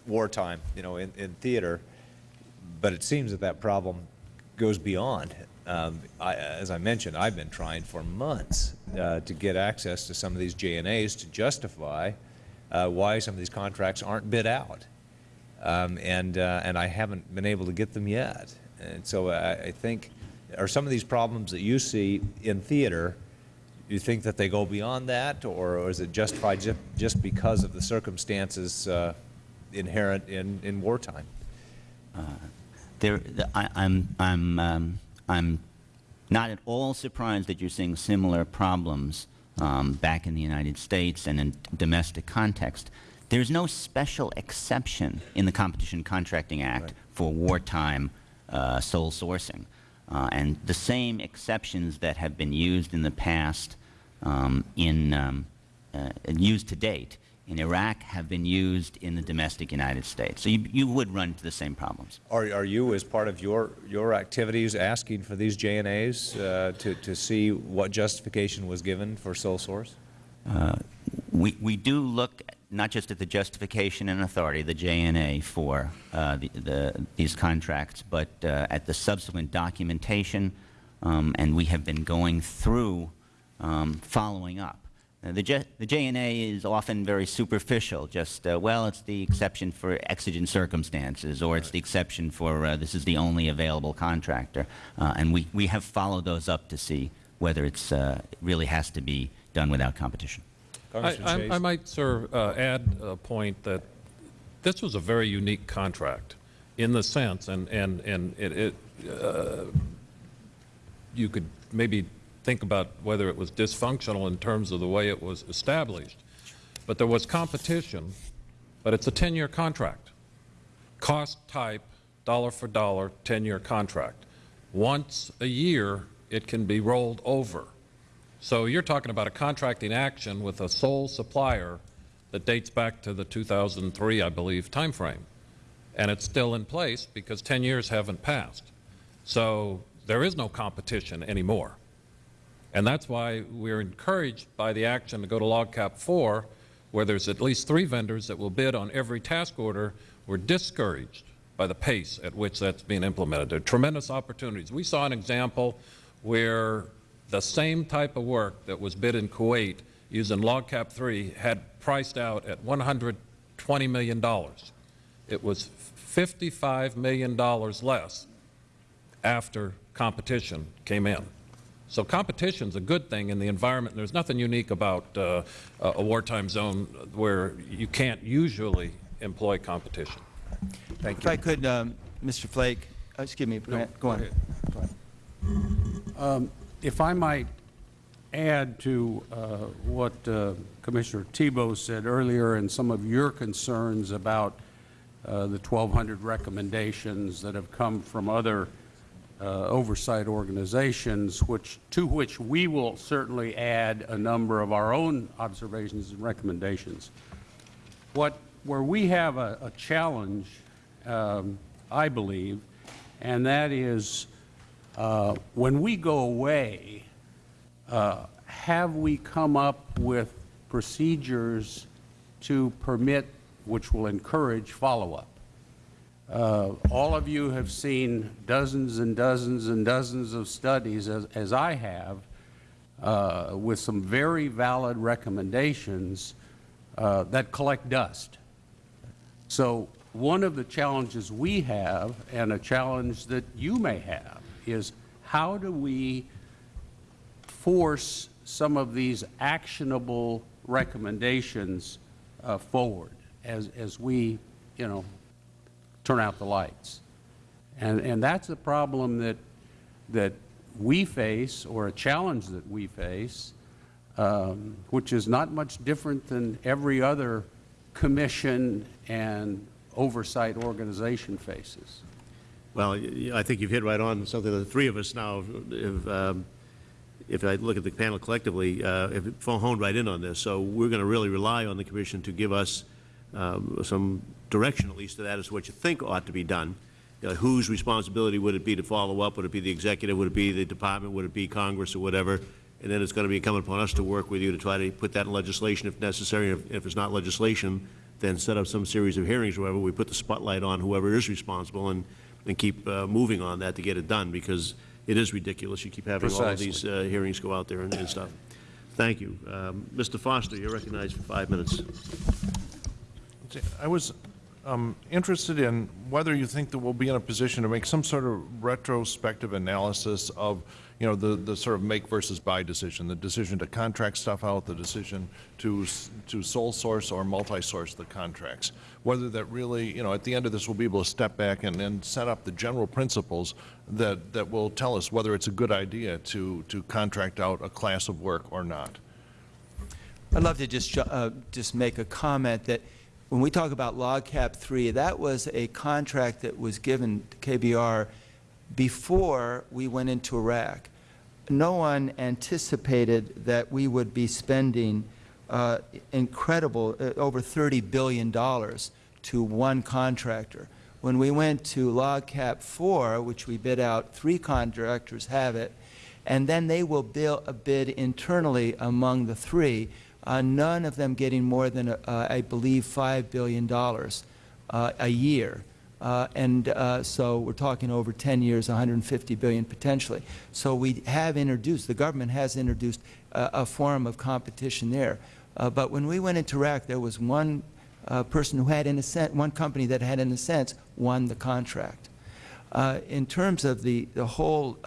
A: wartime, you know, in, in theater, but it seems that that problem goes beyond. Um, I, as I mentioned, I've been trying for months uh, to get access to some of these J&As to justify uh, why some of these contracts aren't bid out. Um, and, uh, and I haven't been able to get them yet. And so I, I think, are some of these problems that you see in theater, you think that they go beyond that, or, or is it justified just, just because of the circumstances uh, inherent in, in wartime?
F: There, the, I, I'm, I'm, um, I'm not at all surprised that you're seeing similar problems um, back in the United States and in domestic context. There's no special exception in the Competition Contracting Act
A: Right.
F: for wartime uh, sole sourcing. Uh, and the same exceptions that have been used in the past um, in, um, uh, used to date in Iraq have been used in the domestic United States. So you, you would run into the same problems.
A: Are, are you, as part of your, your activities, asking for these J&As uh, to, to see what justification was given for sole source?
F: we, we do look not just at the justification and authority, the J&A, for uh, the, the, these contracts, but uh, at the subsequent documentation, um, and we have been going through um, following up. Uh, the, J, the J&A is often very superficial, just, uh, well, it's the exception for exigent circumstances, or it's the exception for uh, this is the only available contractor. Uh, and we, we have followed those up to see whether it's, uh, it really has to be done without competition.
D: I, I- I might, sir, uh, add a point that this was a very unique contract in the sense, and, and, and it, it, uh, you could maybe think about whether it was dysfunctional in terms of the way it was established. But there was competition, but it's a 10-year contract. Cost type, dollar for dollar, 10-year contract. Once a year, it can be rolled over. So you're talking about a contracting action with a sole supplier that dates back to the 2003, I believe, timeframe. And it's still in place because 10 years haven't passed. So there is no competition anymore. And that's why we're encouraged by the action to go to LOGCAP 4, where there's at least three vendors that will bid on every task order. We're discouraged by the pace at which that's being implemented. There are tremendous opportunities. We saw an example where the same type of work that was bid in Kuwait using LOGCAP 3 had priced out at $120 million. It was $55 million less after competition came in. So competition's a good thing in the environment. There's nothing unique about uh, a a wartime zone where you can't usually employ competition.
A: Thank
E: If
A: you.
E: I could, um, Mr. Flake, uh, excuse me, Grant, go on.
G: If I might add to uh, what uh, Commissioner Thibeault said earlier and some of your concerns about uh, the 1,200 recommendations that have come from other uh, oversight organizations, which, to which we will certainly add a number of our own observations and recommendations. What, where we have a, a challenge, um, I believe, and that is uh, when we go away, uh, have we come up with procedures to permit, which will encourage follow-up? Uh, All of you have seen dozens and dozens and dozens of studies, as, as I have, uh, with some very valid recommendations uh, that collect dust. So one of the challenges we have, and a challenge that you may have, is how do we force some of these actionable recommendations uh, forward as, as we, you know, turn out the lights? And, and that's a problem that, that we face, or a challenge that we face, um, which is not much different than every other commission and oversight organization faces.
C: Well, I think you've hit right on something that the three of us now, if, um, if I look at the panel collectively, uh, have honed right in on this. So we're going to really rely on the commission to give us um, some direction, at least, to that as to what you think ought to be done. You know, Whose responsibility would it be to follow up? Would it be the executive? Would it be the department? Would it be Congress or whatever? And then it's going to be incumbent upon us to work with you to try to put that in legislation if necessary. If if it's not legislation, then set up some series of hearings or wherever we put the spotlight on whoever is responsible and, and keep uh, moving on that to get it done, because it is ridiculous. You keep having all of these uh, hearings go out there and and stuff. Thank you. Um, Mr. Foster, you're recognized for five minutes.
H: I was um, interested in whether you think that we'll be in a position to make some sort of retrospective analysis of, you know, the, the sort of make versus buy decision, the decision to contract stuff out, the decision to, to sole source or multi-source the contracts. Whether that really, you know, at the end of this, we'll be able to step back and, and set up the general principles that, that will tell us whether it's a good idea to, to contract out a class of work or not.
E: I'd love to just, uh, just make a comment that when we talk about LOGCAP 3, that was a contract that was given to KBR before we went into Iraq. No one anticipated that we would be spending uh, incredible, uh, over $30 billion to one contractor. When we went to LOGCAP 4, which we bid out, three contractors have it, and then they will uh, bid internally among the three. Uh, none of them getting more than, uh, I believe, $5 billion uh, a year. Uh, and uh, so we're talking over 10 years, 150 billion potentially. So we have introduced, the government has introduced uh, a form of competition there. But when we went into Iraq, there was one person who had, in a sense, one company that had, in a sense, won the contract. In terms of the, the whole,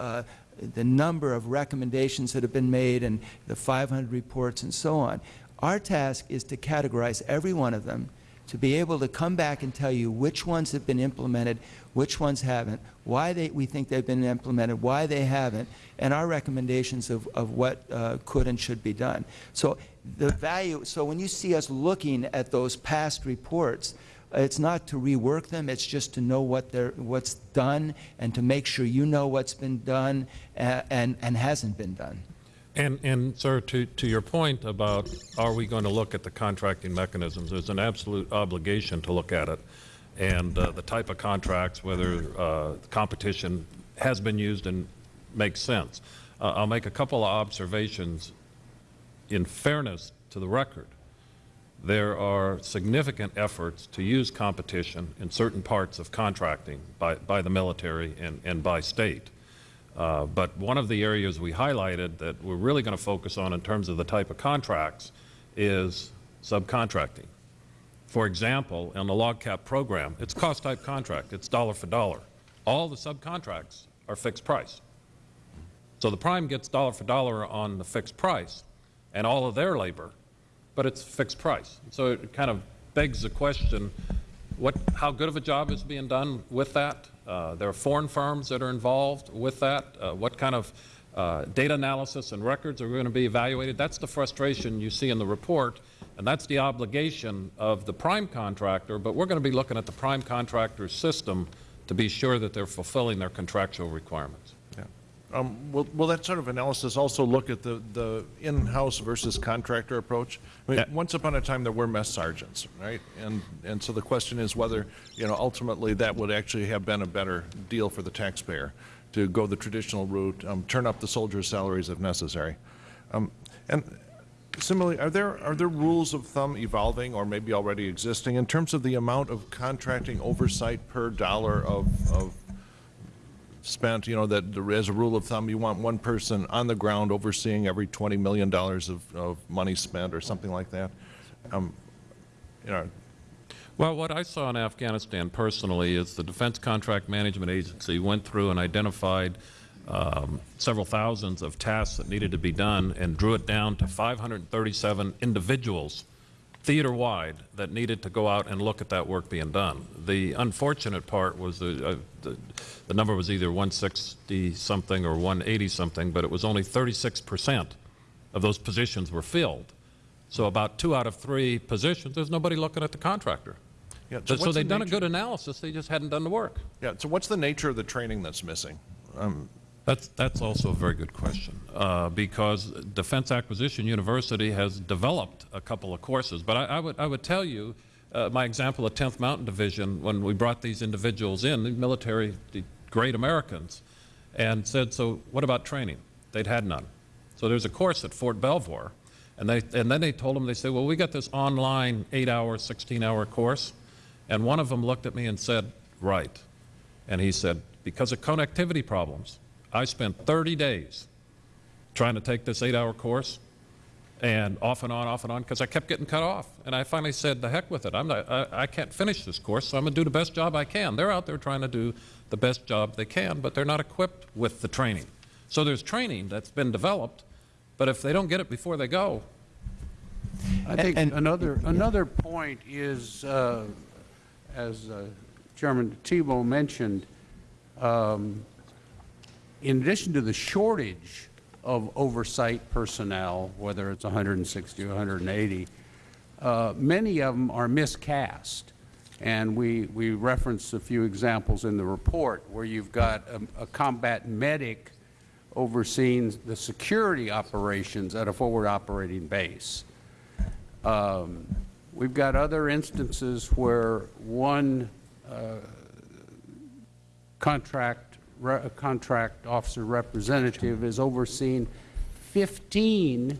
E: the number of recommendations that have been made and the 500 reports and so on, our task is to categorize every one of them, to be able to come back and tell you which ones have been implemented, which ones haven't, why they, we think they've been implemented, why they haven't, and our recommendations of, of what uh, could and should be done. So the value, so when you see us looking at those past reports, it's not to rework them, it's just to know what they're, what's done and to make sure you know what's been done uh, and, and hasn't been done.
D: And, and sir, to, to your point about are we going to look at the contracting mechanisms, there's an absolute obligation to look at it. And uh, the type of contracts, whether uh, competition has been used and makes sense. Uh, I'll make a couple of observations in fairness to the record. There are significant efforts to use competition in certain parts of contracting by, by the military and, and by state. Uh, but one of the areas we highlighted that we're really going to focus on in terms of the type of contracts is subcontracting. For example, in the LOGCAP program, it's cost type contract. It's dollar for dollar. All the subcontracts are fixed price. So the prime gets dollar for dollar on the fixed price and all of their labor, but it's fixed price. So it kind of begs the question, what, how good of a job is being done with that? Uh, there are foreign firms that are involved with that. Uh, what kind of uh, data analysis and records are going to be evaluated? That's the frustration you see in the report, and that's the obligation of the prime contractor, but we're going to be looking at the prime contractor's system to be sure that they're fulfilling their contractual requirements.
H: Um, Will will that sort of analysis also look at the the in-house versus contractor approach? I mean,
D: Yeah.
H: once upon a time, there were mess sergeants, right? And and so the question is whether, you know, ultimately that would actually have been a better deal for the taxpayer, to go the traditional route, um, turn up the soldiers' salaries if necessary. Um, And similarly, are there, are there rules of thumb evolving or maybe already existing in terms of the amount of contracting oversight per dollar of, of spent, you know, that as a rule of thumb, you want one person on the ground overseeing every $20 million of, of money spent or something like that? Um, You know,
D: Well, what I saw in Afghanistan personally is the Defense Contract Management Agency went through and identified um, several thousands of tasks that needed to be done and drew it down to 537 individuals theater-wide that needed to go out and look at that work being done. The unfortunate part was the, uh, the, the number was either 160-something or 180-something, but it was only 36 percent of those positions were filled. So about two out of three positions, there's nobody looking at the contractor.
H: yeah,
D: So, so they've done a good analysis, they just hadn't done the work.
H: Yeah, so what's the nature of the training that's missing? Um,
D: That's, that's also a very good question, uh, because Defense Acquisition University has developed a couple of courses. But I, I would, I would tell you, uh, my example of 10th Mountain Division, when we brought these individuals in, the military, the great Americans, and said, so what about training? They'd had none. So there's a course at Fort Belvoir, and, they, and then they told them, they said, well, we got this online eight-hour, 16-hour course, and one of them looked at me and said, right. And he said, because of connectivity problems, I spent 30 days trying to take this eight-hour course, and off and on, off and on, because I kept getting cut off. And I finally said, the heck with it. I'm not, I, I can't finish this course, so I'm going to do the best job I can. They're out there trying to do the best job they can, but they're not equipped with the training. So there's training that's been developed, but if they don't get it before they go,
G: I think
E: and-
G: another, another point is, uh, as uh, Chairman Thibeault mentioned, um, in addition to the shortage of oversight personnel, whether it's 160 or 180, uh, many of them are miscast. And we, we referenced a few examples in the report where you've got a, a combat medic overseeing the security operations at a forward operating base. Um, We've got other instances where one uh, contract, contract officer representative is overseeing 15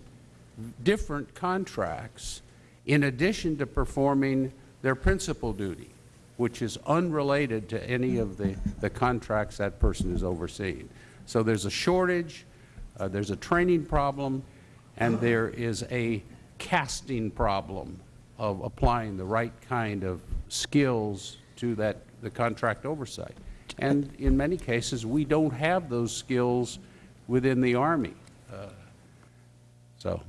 G: different contracts in addition to performing their principal duty, which is unrelated to any of the, the contracts that person is overseeing. So there's a shortage, uh, there's a training problem, and there is a casting problem of applying the right kind of skills to that, the contract oversight. And in many cases, we don't have those skills within the Army. So,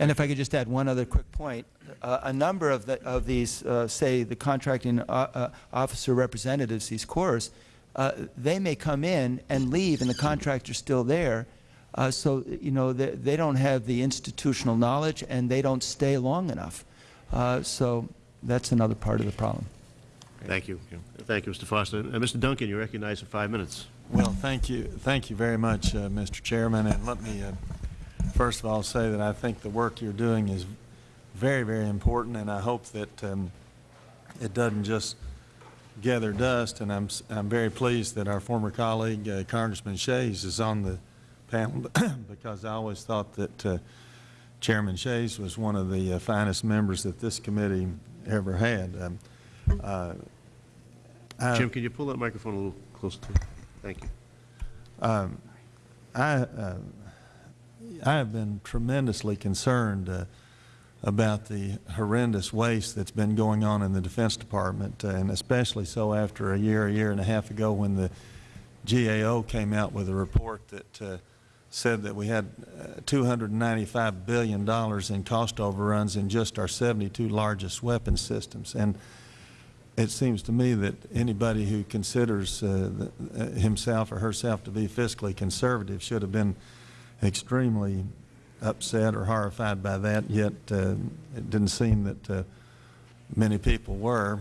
E: And if I could just add one other quick point, uh, a number of, the, of these, uh, say, the contracting uh, uh, officer representatives, these CORs, uh, they may come in and leave, and the contractor's still there. So, you know, they, they don't have the institutional knowledge, and they don't stay long enough. So that's another part of the problem.
C: Thank you. Thank you, Mr. Foster. Uh, Mr. Duncan, you're recognized for five minutes.
I: Well, thank you, thank you very much, uh, Mr. Chairman, and let me, uh, first of all, say that I think the work you're doing is very, very important, and I hope that um, it doesn't just gather dust, and I'm, I'm very pleased that our former colleague, uh, Congressman Shays, is on the panel, <coughs> because I always thought that uh, Chairman Shays was one of the uh, finest members that this committee ever had. Um, uh,
C: Jim, can you pull that microphone a little closer to you? Thank you.
I: Um, I, uh, I have been tremendously concerned uh, about the horrendous waste that's been going on in the Defense Department, uh, and especially so after a year, a year and a half ago when the GAO came out with a report that uh, said that we had uh, $295 billion in cost overruns in just our 72 largest weapon systems. And it seems to me that anybody who considers uh, the- uh, himself or herself to be fiscally conservative should have been extremely upset or horrified by that, yet uh, it didn't seem that uh, many people were.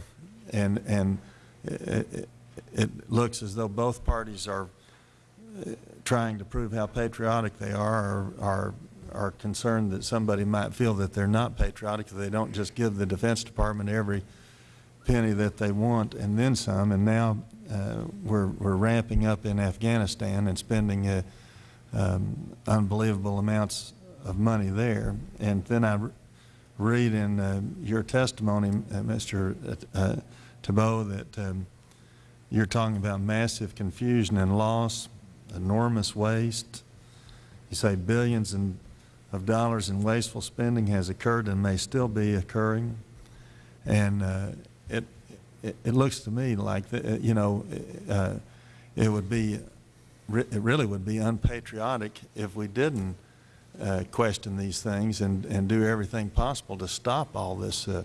I: And, and it, it- looks as though both parties are uh, trying to prove how patriotic they are or are, are concerned that somebody might feel that they're not patriotic if they don't just give the Defense Department every penny that they want and then some. And now uh, we're, we're ramping up in Afghanistan and spending uh, um, unbelievable amounts of money there. And then I re- read in uh, your testimony, uh, Mr. uh, Thibeault, that um, you're talking about massive confusion and loss, enormous waste. You say billions in, of dollars in wasteful spending has occurred and may still be occurring. And uh, it, it, looks to me like, the, you know, uh, it would be, it really would be unpatriotic if we didn't uh, question these things and, and do everything possible to stop all this uh,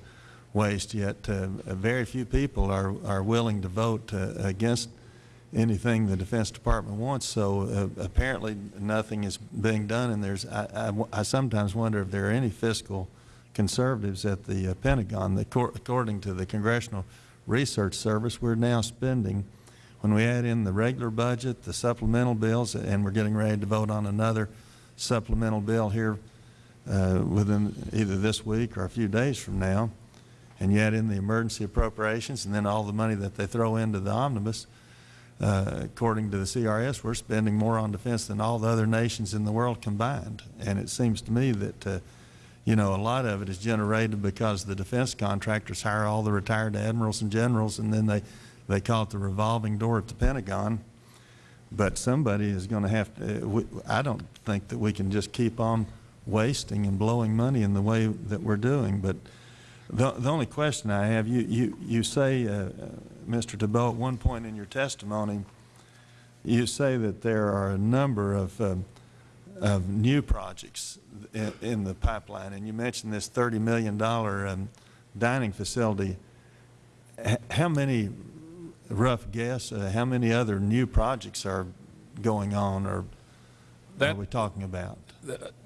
I: waste, yet uh, very few people are, are willing to vote uh, against anything the Defense Department wants, so uh, apparently nothing is being done, and there's, I, I I sometimes wonder if there are any fiscal conservatives at the uh, Pentagon. The cor- According to the Congressional Research Service, we're now spending, when we add in the regular budget, the supplemental bills, and we're getting ready to vote on another supplemental bill here uh, within either this week or a few days from now, and you add in the emergency appropriations and then all the money that they throw into the omnibus, uh, according to the CRS, we're spending more on defense than all the other nations in the world combined. And it seems to me that, uh, you know, a lot of it is generated because the defense contractors hire all the retired admirals and generals, and then they, they call it the revolving door at the Pentagon. But somebody is going to have to, uh, we- I don't think that we can just keep on wasting and blowing money in the way that we're doing. But the, the only question I have, you, you, you say, uh, uh, Mr. Thibeault, at one point in your testimony, you say that there are a number of, um, of new projects in, in the pipeline, and you mentioned this $30 million um, dining facility. H- How many, rough guess, uh, how many other new projects are going on or are we talking about?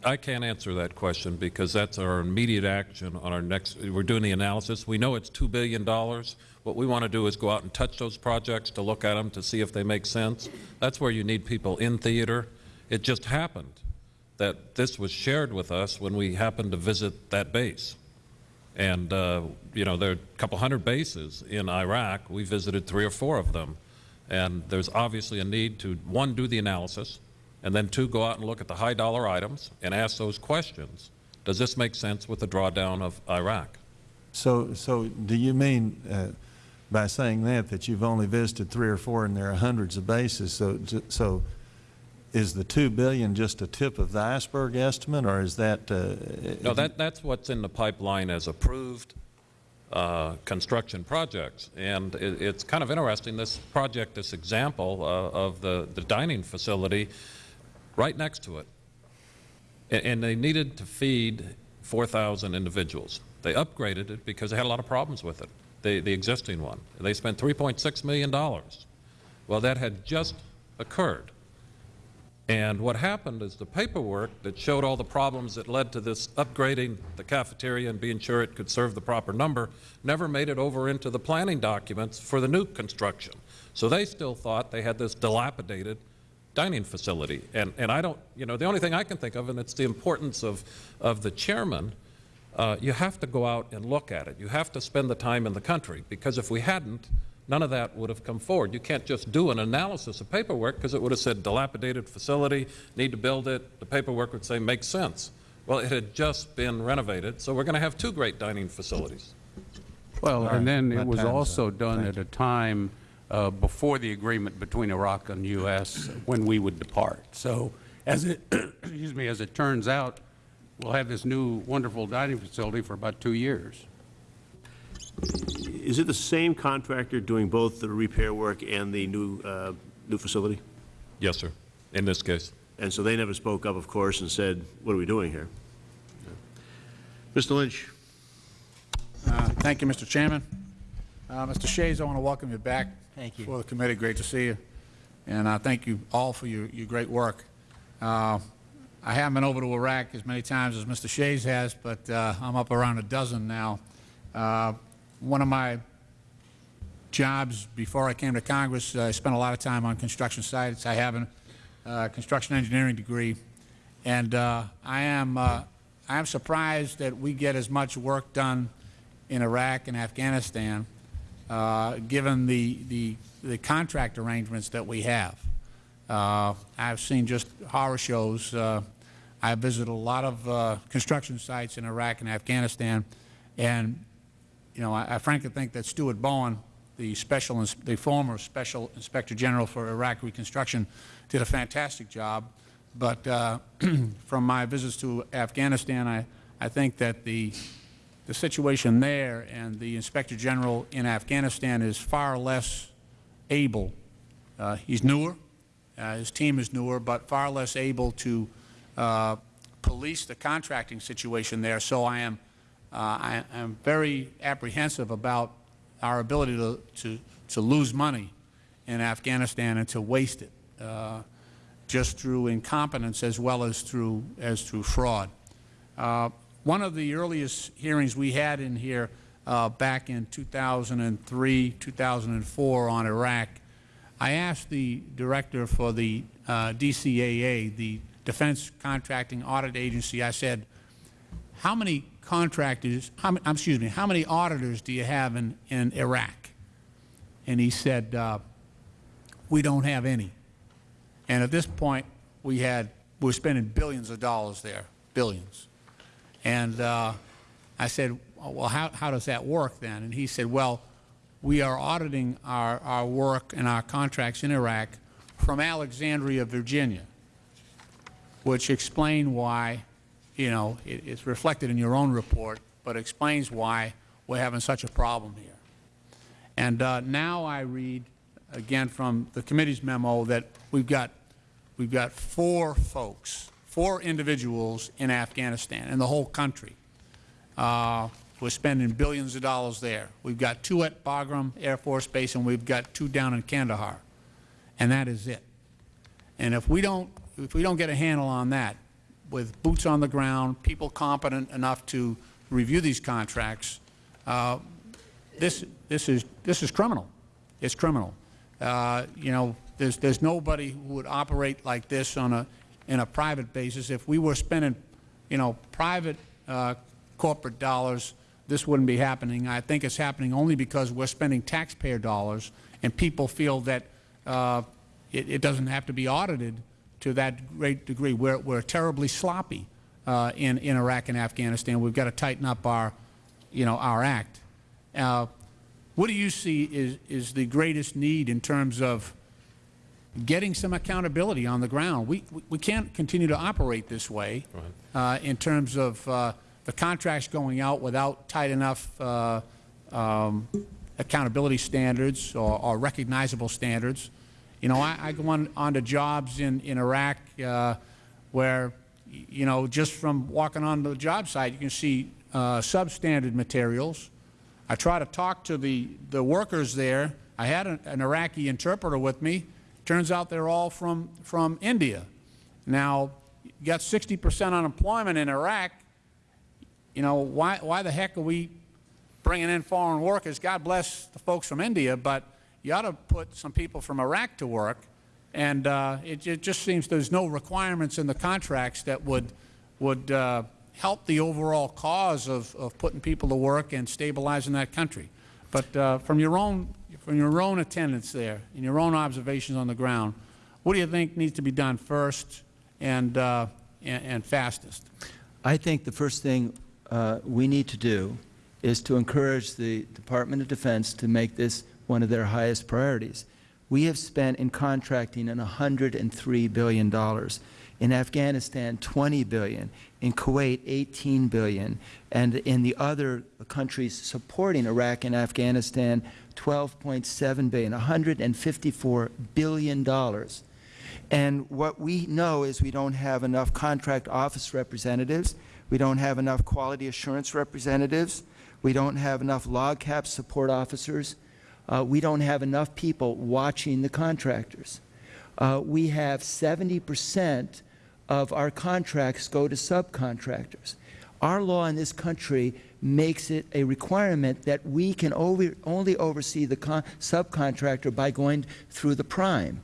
D: I can't answer that question because that's our immediate action on our next, we're doing the analysis. We know it's $2 billion. What we want to do is go out and touch those projects to look at them to see if they make sense. That's where you need people in theater. It just happened that this was shared with us when we happened to visit that base. And, uh, you know, there are a couple hundred bases in Iraq. We visited three or four of them. And there's obviously a need to, one, do the analysis, and then two, go out and look at the high dollar items and ask those questions Does this make sense with the drawdown of Iraq?
I: So, so do you mean, uh, by saying that, that you've only visited three or four and there are hundreds of bases? So, so is the 2 billion just a tip of the iceberg estimate, or is that? uh,
D: No, that, that's what's in the pipeline as approved uh, construction projects. And it, it's kind of interesting, this project, this example uh, of the, the dining facility right next to it. A- And they needed to feed 4,000 individuals. They upgraded it because they had a lot of problems with it, the, the existing one. They spent $3.6 million. Well, that had just occurred. And what happened is the paperwork that showed all the problems that led to this upgrading the cafeteria and being sure it could serve the proper number never made it over into the planning documents for the new construction. So they still thought they had this dilapidated dining facility. And, and I don't, you know, the only thing I can think of, and it's the importance of, of the chairman, uh, you have to go out and look at it. You have to spend the time in the country, because if we hadn't, none of that would have come forward. You can't just do an analysis of paperwork because it would have said dilapidated facility, need to build it. The paperwork would say makes sense. Well, it had just been renovated, so we're going to have two great dining facilities.
G: Well, and then
I: my
G: it was
I: time's up.
G: also done at a time uh, before the agreement between Iraq and U.S. when we would depart. So as it, <coughs> excuse me, as it turns out, we'll have this new wonderful dining facility for about two years.
C: Is it the same contractor doing both the repair work and the new, uh, new facility?
D: Yes, sir, in this case.
C: And so they never spoke up, of course, and said, what are we doing here? Mr. Lynch?
J: Uh, Thank you, Mr. Chairman. Uh, Mr. Shays, I want to welcome you back.
E: Thank you.
J: For the committee, great to see you. And uh, thank you all for your, your great work. Uh, I haven't been over to Iraq as many times as Mr. Shays has, but uh, I'm up around a dozen now. One of my jobs before I came to Congress, I spent a lot of time on construction sites. I have a uh, construction engineering degree, and uh, I am uh, I am surprised that we get as much work done in Iraq and Afghanistan, given the, the the contract arrangements that we have. Uh, I've seen just horror shows. Uh, I visited a lot of uh, construction sites in Iraq and Afghanistan, and you know, I, I frankly think that Stuart Bowen, the special, the former Special Inspector General for Iraq Reconstruction, did a fantastic job. But uh, <clears throat> from my visits to Afghanistan, I, I think that the, the situation there and the Inspector General in Afghanistan is far less able. Uh, he's newer, uh, his team is newer, but far less able to uh, police the contracting situation there. So I am I am very apprehensive about our ability to, to, to lose money in Afghanistan and to waste it uh, just through incompetence as well as through, as through fraud. Uh, one of the earliest hearings we had in here uh, back in 2003, 2004 on Iraq, I asked the director for the uh, DCAA, the Defense Contracting Audit Agency, I said, how many contractors, how, excuse me, how many auditors do you have in, in Iraq? And he said, uh, we don't have any. And at this point, we had, we were spending billions of dollars there, billions. And uh, I said, well, how, how does that work then? And he said, well, we are auditing our, our work and our contracts in Iraq from Alexandria, Virginia, which explain why, you know, it, it's reflected in your own report, but explains why we're having such a problem here. And uh, now I read, again from the committee's memo, that we've got, we've got four folks, four individuals in Afghanistan, in the whole country. Uh, we're spending billions of dollars there. We've got two at Bagram Air Force Base, and we've got two down in Kandahar. And that is it. And if we don't, if we don't get a handle on that, with boots on the ground, people competent enough to review these contracts, uh, this, this is, this is criminal. It's criminal. Uh, you know, there's, there's nobody who would operate like this on a, in a private basis. If we were spending, you know, private uh, corporate dollars, this wouldn't be happening. I think it's happening only because we're spending taxpayer dollars and people feel that uh, it, it doesn't have to be audited to that great degree. We're, we're terribly sloppy uh, in, in Iraq and Afghanistan. We've got to tighten up our, you know, our act. Uh, what do you see is, is the greatest need in terms of getting some accountability on the ground? We, we, can't continue to operate this way uh, in terms of uh, the contracts going out without tight enough uh, um, accountability standards or, or recognizable standards. You know, I, I go on, on to jobs in, in Iraq uh, where, you know, just from walking on the job site, you can see uh, substandard materials. I try to talk to the, the workers there. I had an, an Iraqi interpreter with me. Turns out they're all from, from India. Now, you got 60 percent unemployment in Iraq. You know, why, why the heck are we bringing in foreign workers? God bless the folks from India, but you ought to put some people from Iraq to work. And uh, it, it just seems there's no requirements in the contracts that would, would uh, help the overall cause of, of putting people to work and stabilizing that country. But uh, from your own from your own attendance there and your own observations on the ground, what do you think needs to be done first and, uh, and, and fastest?
E: I think the first thing uh, we need to do is to encourage the Department of Defense to make this one of their highest priorities. We have spent in contracting an $103 billion. In Afghanistan, $20 billion. In Kuwait, $18 billion. And in the other countries supporting Iraq and Afghanistan, $12.7 billion, $154 billion. And what we know is we don't have enough contract office representatives. We don't have enough quality assurance representatives. We don't have enough LOGCAP support officers. Uh, we don't have enough people watching the contractors. Uh, we have 70 percent of our contracts go to subcontractors. Our law in this country makes it a requirement that we can over, only oversee the subcontractor by going through the prime.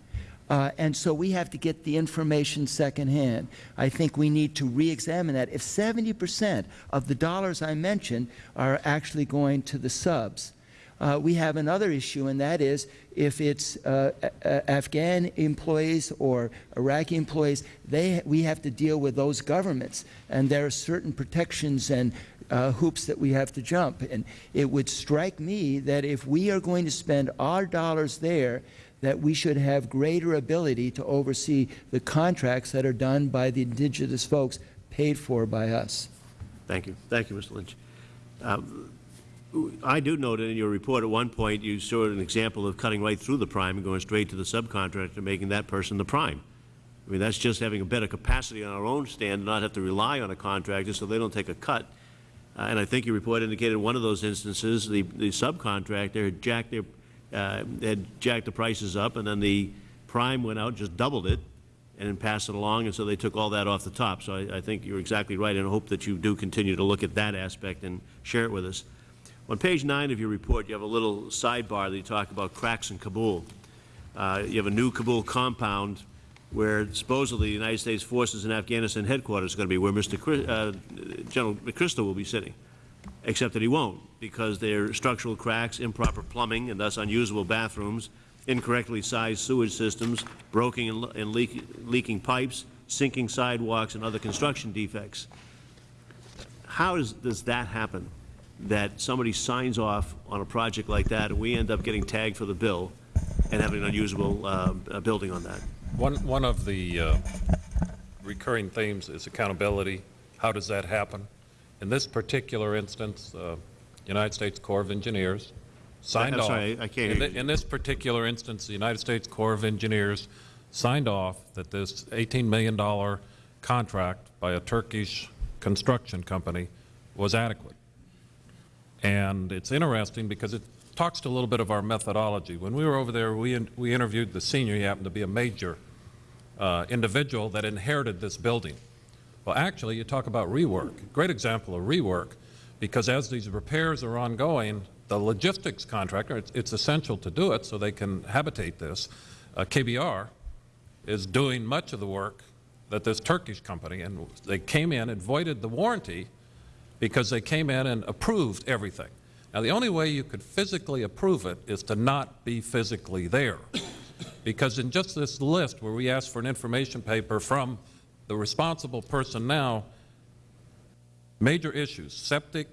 E: Uh, and so we have to get the information secondhand. I think we need to re-examine that. If 70 percent of the dollars I mentioned are actually going to the subs, uh, we have another issue, and that is if it's uh, Afghan employees or Iraqi employees, they, we have to deal with those governments, and there are certain protections and uh, hoops that we have to jump. And it would strike me that if we are going to spend our dollars there, that we should have greater ability to oversee the contracts that are done by the indigenous folks paid for by us.
C: Thank you. Thank you, Mr. Lynch. Um, I do note in your report at one point you showed an example of cutting right through the prime and going straight to the subcontractor, making that person the prime. I mean, that's just having a better capacity on our own stand, not have to rely on a contractor so they don't take a cut. Uh, and I think your report indicated in one of those instances the, the subcontractor had jacked, their, uh, had jacked the prices up and then the prime went out, just doubled it, and then passed it along, and so they took all that off the top. So I, I think you're exactly right, and I hope that you do continue to look at that aspect and share it with us. On page 9 of your report, you have a little sidebar that you talk about cracks in Kabul. Uh, you have a new Kabul compound where supposedly the United States forces in Afghanistan headquarters is going to be, where Mr. Chris, uh, General McChrystal will be sitting, except that he won't because there are structural cracks, improper plumbing, and thus unusable bathrooms, incorrectly sized sewage systems, broken and, and leak, leaking pipes, sinking sidewalks, and other construction defects. How does that happen? That somebody signs off on a project like that, and we end up getting tagged for the bill and having an unusable uh, building on that.
D: One, one of the uh, recurring themes is accountability. How does that happen? In this particular instance, uh, United States Corps of Engineers signed
C: I'm
D: off.
C: sorry, I can't
D: in, the, in this particular instance, the United States Corps of Engineers signed off that this $18 million contract by a Turkish construction company was adequate. And it's interesting because it talks to a little bit of our methodology. When we were over there, we, in, we interviewed the senior. He happened to be a major uh, individual that inherited this building. Well, actually, you talk about rework. Great example of rework, because as these repairs are ongoing, the logistics contractor, it's, it's essential to do it so they can habitate this. Uh, KBR is doing much of the work that this Turkish company, and they came in and voided the warranty because they came in and approved everything. Now, the only way you could physically approve it is to not be physically there. Because in just this list where we asked for an information paper from the responsible person now, Major issues, septic,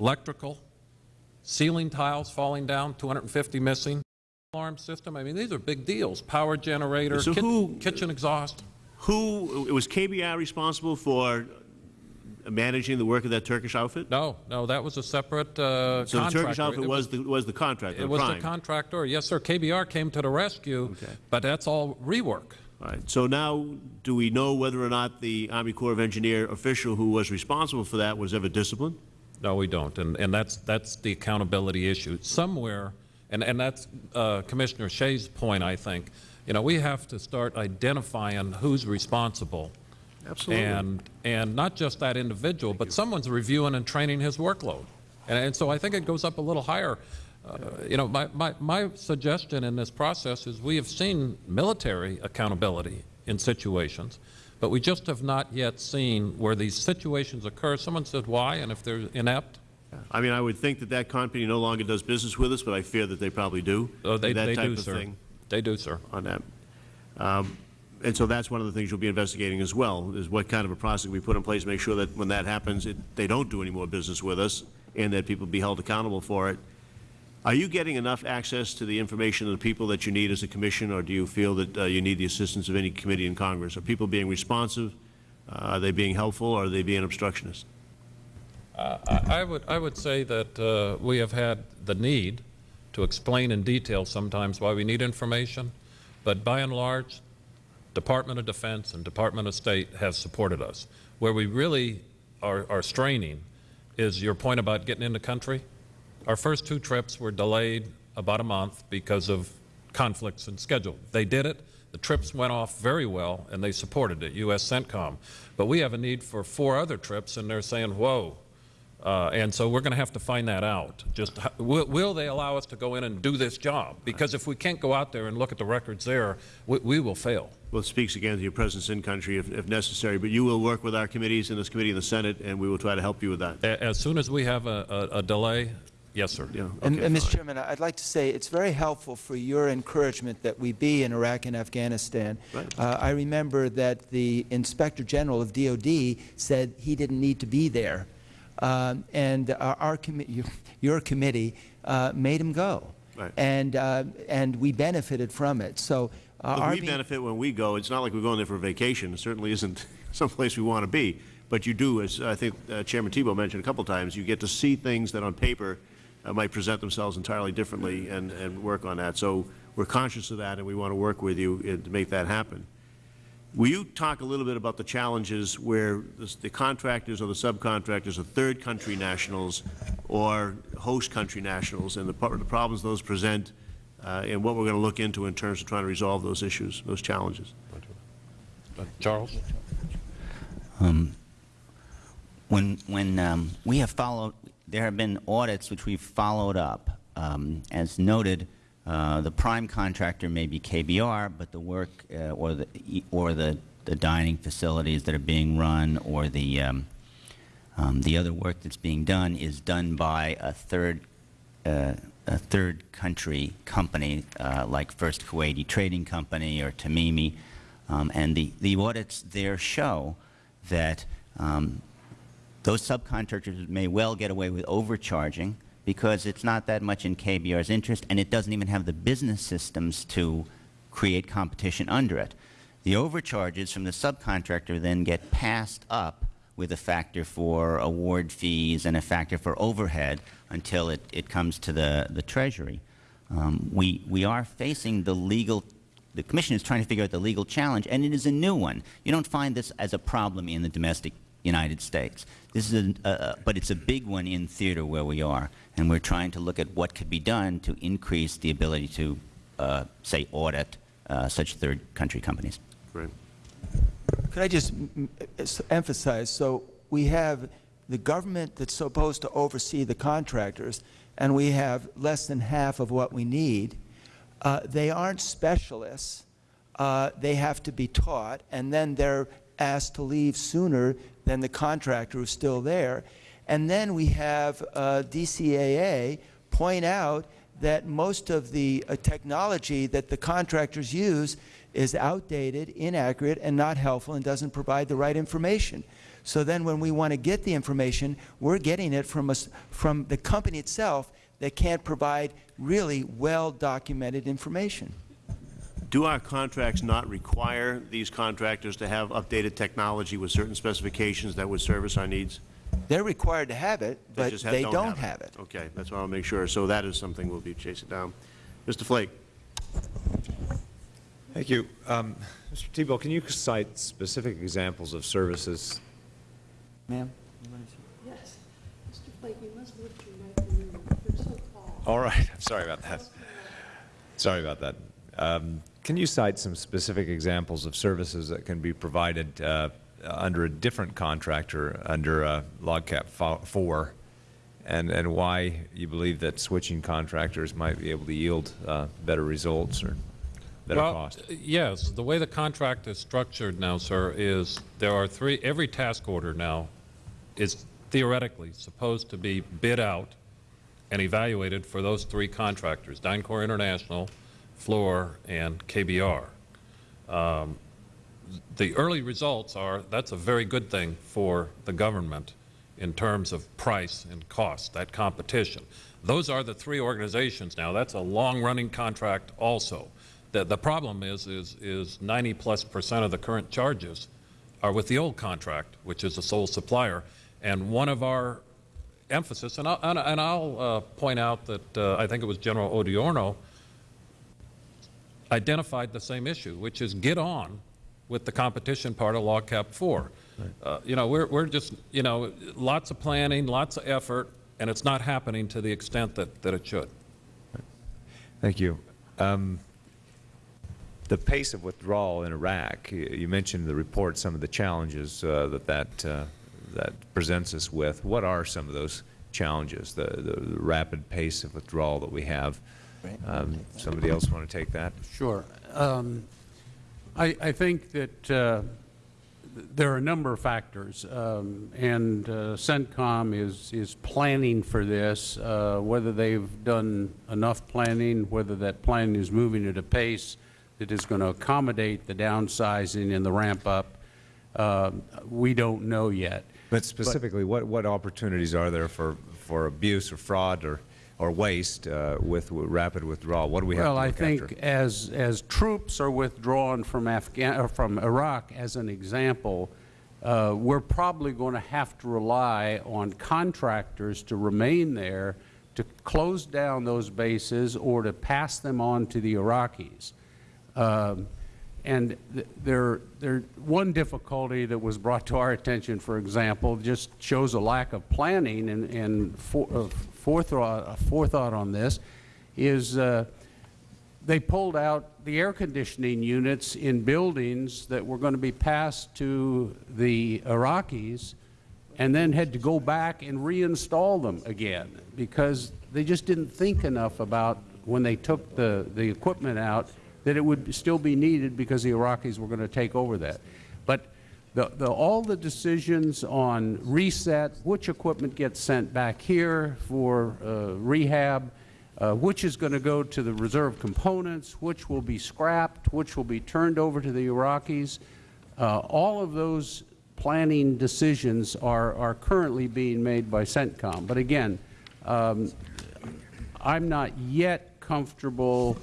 D: electrical, ceiling tiles falling down, 250 missing, alarm system. I mean, these are big deals. Power generator,
C: So who-
D: kitchen exhaust.
C: Who, it was KBR responsible for managing the work of that Turkish outfit?
D: No, no, that was a separate uh,
C: So the Turkish outfit
D: It
C: was the, was the contractor,
D: It was the contractor, yes, sir. KBR came to the rescue, but that's all rework.
C: All right, so now, do we know whether or not the Army Corps of Engineer official who was responsible for that was ever disciplined?
D: No, we don't, and, and that's, that's the accountability issue. Somewhere, and, and that's uh, Commissioner Shays' point, I think, you know, we have to start identifying who's responsible.
C: Absolutely.
D: And, and not just that individual, but someone's reviewing and training his workload. And, and so I think it goes up a little higher. Uh, You know, my, my, my suggestion in this process is we have seen military accountability in situations, but we just have not yet seen where these situations occur. Someone said why, and if they're inept,
C: I mean, I would think that that company no longer does business with us, but I fear that they probably do.
D: oh, they,
C: That
D: they
C: type
D: do,
C: of
D: sir.
C: thing
D: They do, sir.
C: on that. Um, And so that's one of the things you'll be investigating as well, is what kind of a process we put in place to make sure that when that happens, it, they don't do any more business with us, and that people be held accountable for it. Are you getting enough access to the information of the people that you need as a commission, or do you feel that uh, you need the assistance of any committee in Congress? Are people being responsive? Uh, Are they being helpful, or are they being obstructionist?
D: I I would, I would say that uh, we have had the need to explain in detail sometimes why we need information, but by and large, Department of Defense and Department of State have supported us. Where we really are, are straining is your point about getting in the country. Our first two trips were delayed about a month because of conflicts in schedule. They did it. The trips went off very well, and they supported it, U.S. CENTCOM. But we have a need for four other trips, and they're saying, whoa. Uh, and so we're going to have to find that out. Just will, will they allow us to go in and do this job? Because if we can't go out there and look at the records there, we, we will fail.
C: Well, it speaks again to your presence in country if, if necessary, but you will work with our committees in this committee in the Senate, and we will try to help you with that.
D: As soon as we have a, a, a delay, yes, sir.
C: Yeah,
E: And,
C: okay,
E: and, Mr. Chairman, I'd like to say it's very helpful for your encouragement that we be in Iraq and Afghanistan.
C: Right.
E: Uh, I remember that the Inspector General of DOD said he didn't need to be there, um, and our, our commi- your, your committee uh, made him go,
C: Right.
E: and uh, and we benefited from it. So uh,
C: Look, we benefit when we go. It's not like we're going there for a vacation. It certainly isn't <laughs> someplace we want to be. But you do, as I think uh, Chairman Thibeault mentioned a couple times, you get to see things that on paper uh, might present themselves entirely differently and, and work on that. So we're conscious of that, and we want to work with you to make that happen. Will you talk a little bit about the challenges where the the contractors or the subcontractors are third country nationals or host country nationals, and the the problems those present, uh, and what we're going to look into in terms of trying to resolve those issues, those challenges?
D: Uh, Charles?
F: When, when um, we have followed, there have been audits which we've followed up. Um, as noted, uh, the prime contractor may be KBR, but the work uh, or the or the, the dining facilities that are being run or the um, um, the other work that's being done is done by a third uh, a third country company uh, like First Kuwaiti Trading Company or Tamimi, um, and the the audits there show that um, those subcontractors may well get away with overcharging because it's not that much in KBR's interest and it doesn't even have the business systems to create competition under it. The overcharges from the subcontractor then get passed up with a factor for award fees and a factor for overhead until it, it comes to the, the Treasury. Um, we, we are facing the legal the Commission is trying to figure out the legal challenge, and it is a new one. You don't find this as a problem in the domestic United States. This is a, uh, but it's a big one in theater where we are, and we're trying to look at what could be done to increase the ability to, uh, say, audit uh, such third country companies.
C: Great.
E: Could I just emphasize, so we have the government that's supposed to oversee the contractors, and we have less than half of what we need. Uh, They aren't specialists. Uh, They have to be taught, and then they're asked to leave sooner than the contractor who's still there. And then we have uh, DCAA point out that most of the uh, technology that the contractors use is outdated, inaccurate, and not helpful and doesn't provide the right information. So then when we want to get the information, we're getting it from, us, from the company itself that can't provide really well-documented information.
C: Do our contracts not require these contractors to have updated technology with certain specifications that would service our needs?
E: They're required to have it,
C: They
E: but
C: just ha-
E: they don't
C: have
E: have it.
C: Okay, that's why I'll make sure. So that is something we'll be chasing down. Mr. Flake?
A: Thank you. Um, Mr. Thibeault, can you cite specific examples of services?
E: Ma'am?
K: Yes. Mr. Flake, you must lift your microphone. You're so tall.
A: All right, I'm <laughs> sorry about that. Sorry about that. Um, Can you cite some specific examples of services that can be provided uh, under a different contractor, under uh, LOGCAP 4, and, and why you believe that switching contractors might be able to yield uh, better results or better
D: Well,
A: cost?
D: Yes, the way the contract is structured now, sir, is there are three, every task order now is theoretically supposed to be bid out and evaluated for those three contractors, DynCorp International, Fluor, and KBR. Um, The early results are, that's a very good thing for the government in terms of price and cost, that competition. Those are the three organizations now. That's a long-running contract also. The, the problem is, is, is 90-plus percent of the current charges are with the old contract, which is the sole supplier. And one of our emphasis, and I'll, and and I'll uh, point out that uh, I think it was General Odierno identified the same issue, which is get on with the competition part of LOGCAP 4. Uh, You know, we're, we're just, you know, lots of planning, lots of effort, and it's not happening to the extent that, that it should.
A: Thank you. Um, The pace of withdrawal in Iraq, you mentioned in the report some of the challenges uh, that that, uh, that presents us with. What are some of those challenges, the, the the rapid pace of withdrawal that we have? Um, Somebody else want to take that?
G: Sure. Um, I, I think that uh, there are a number of factors, um, and uh, CENTCOM is, is planning for this, uh, whether they've done enough planning, whether that planning is moving at a pace that is going to accommodate the downsizing and the ramp-up, uh, we don't know yet.
A: But specifically, what, what opportunities are there for, for abuse or fraud or, or waste uh, with with rapid withdrawal? What do we have to
G: Well, I think
A: after?
G: as, as troops are withdrawn from Afghan, or from Iraq, as an example, uh, we're probably going to have to rely on contractors to remain there to close down those bases or to pass them on to the Iraqis. Um, And th- there, there, one difficulty that was brought to our attention, for example, just shows a lack of planning and, and for- uh, forethought, uh, forethought on this, is uh, they pulled out the air conditioning units in buildings that were going to be passed to the Iraqis and then had to go back and reinstall them again because they just didn't think enough about when they took the, the equipment out that it would still be needed because the Iraqis were going to take over that. But the, the, all the decisions on reset, which equipment gets sent back here for uh, rehab, uh, which is going to go to the reserve components, which will be scrapped, which will be turned over to the Iraqis, uh, all of those planning decisions are, are currently being made by CENTCOM. But again, um, I'm not yet comfortable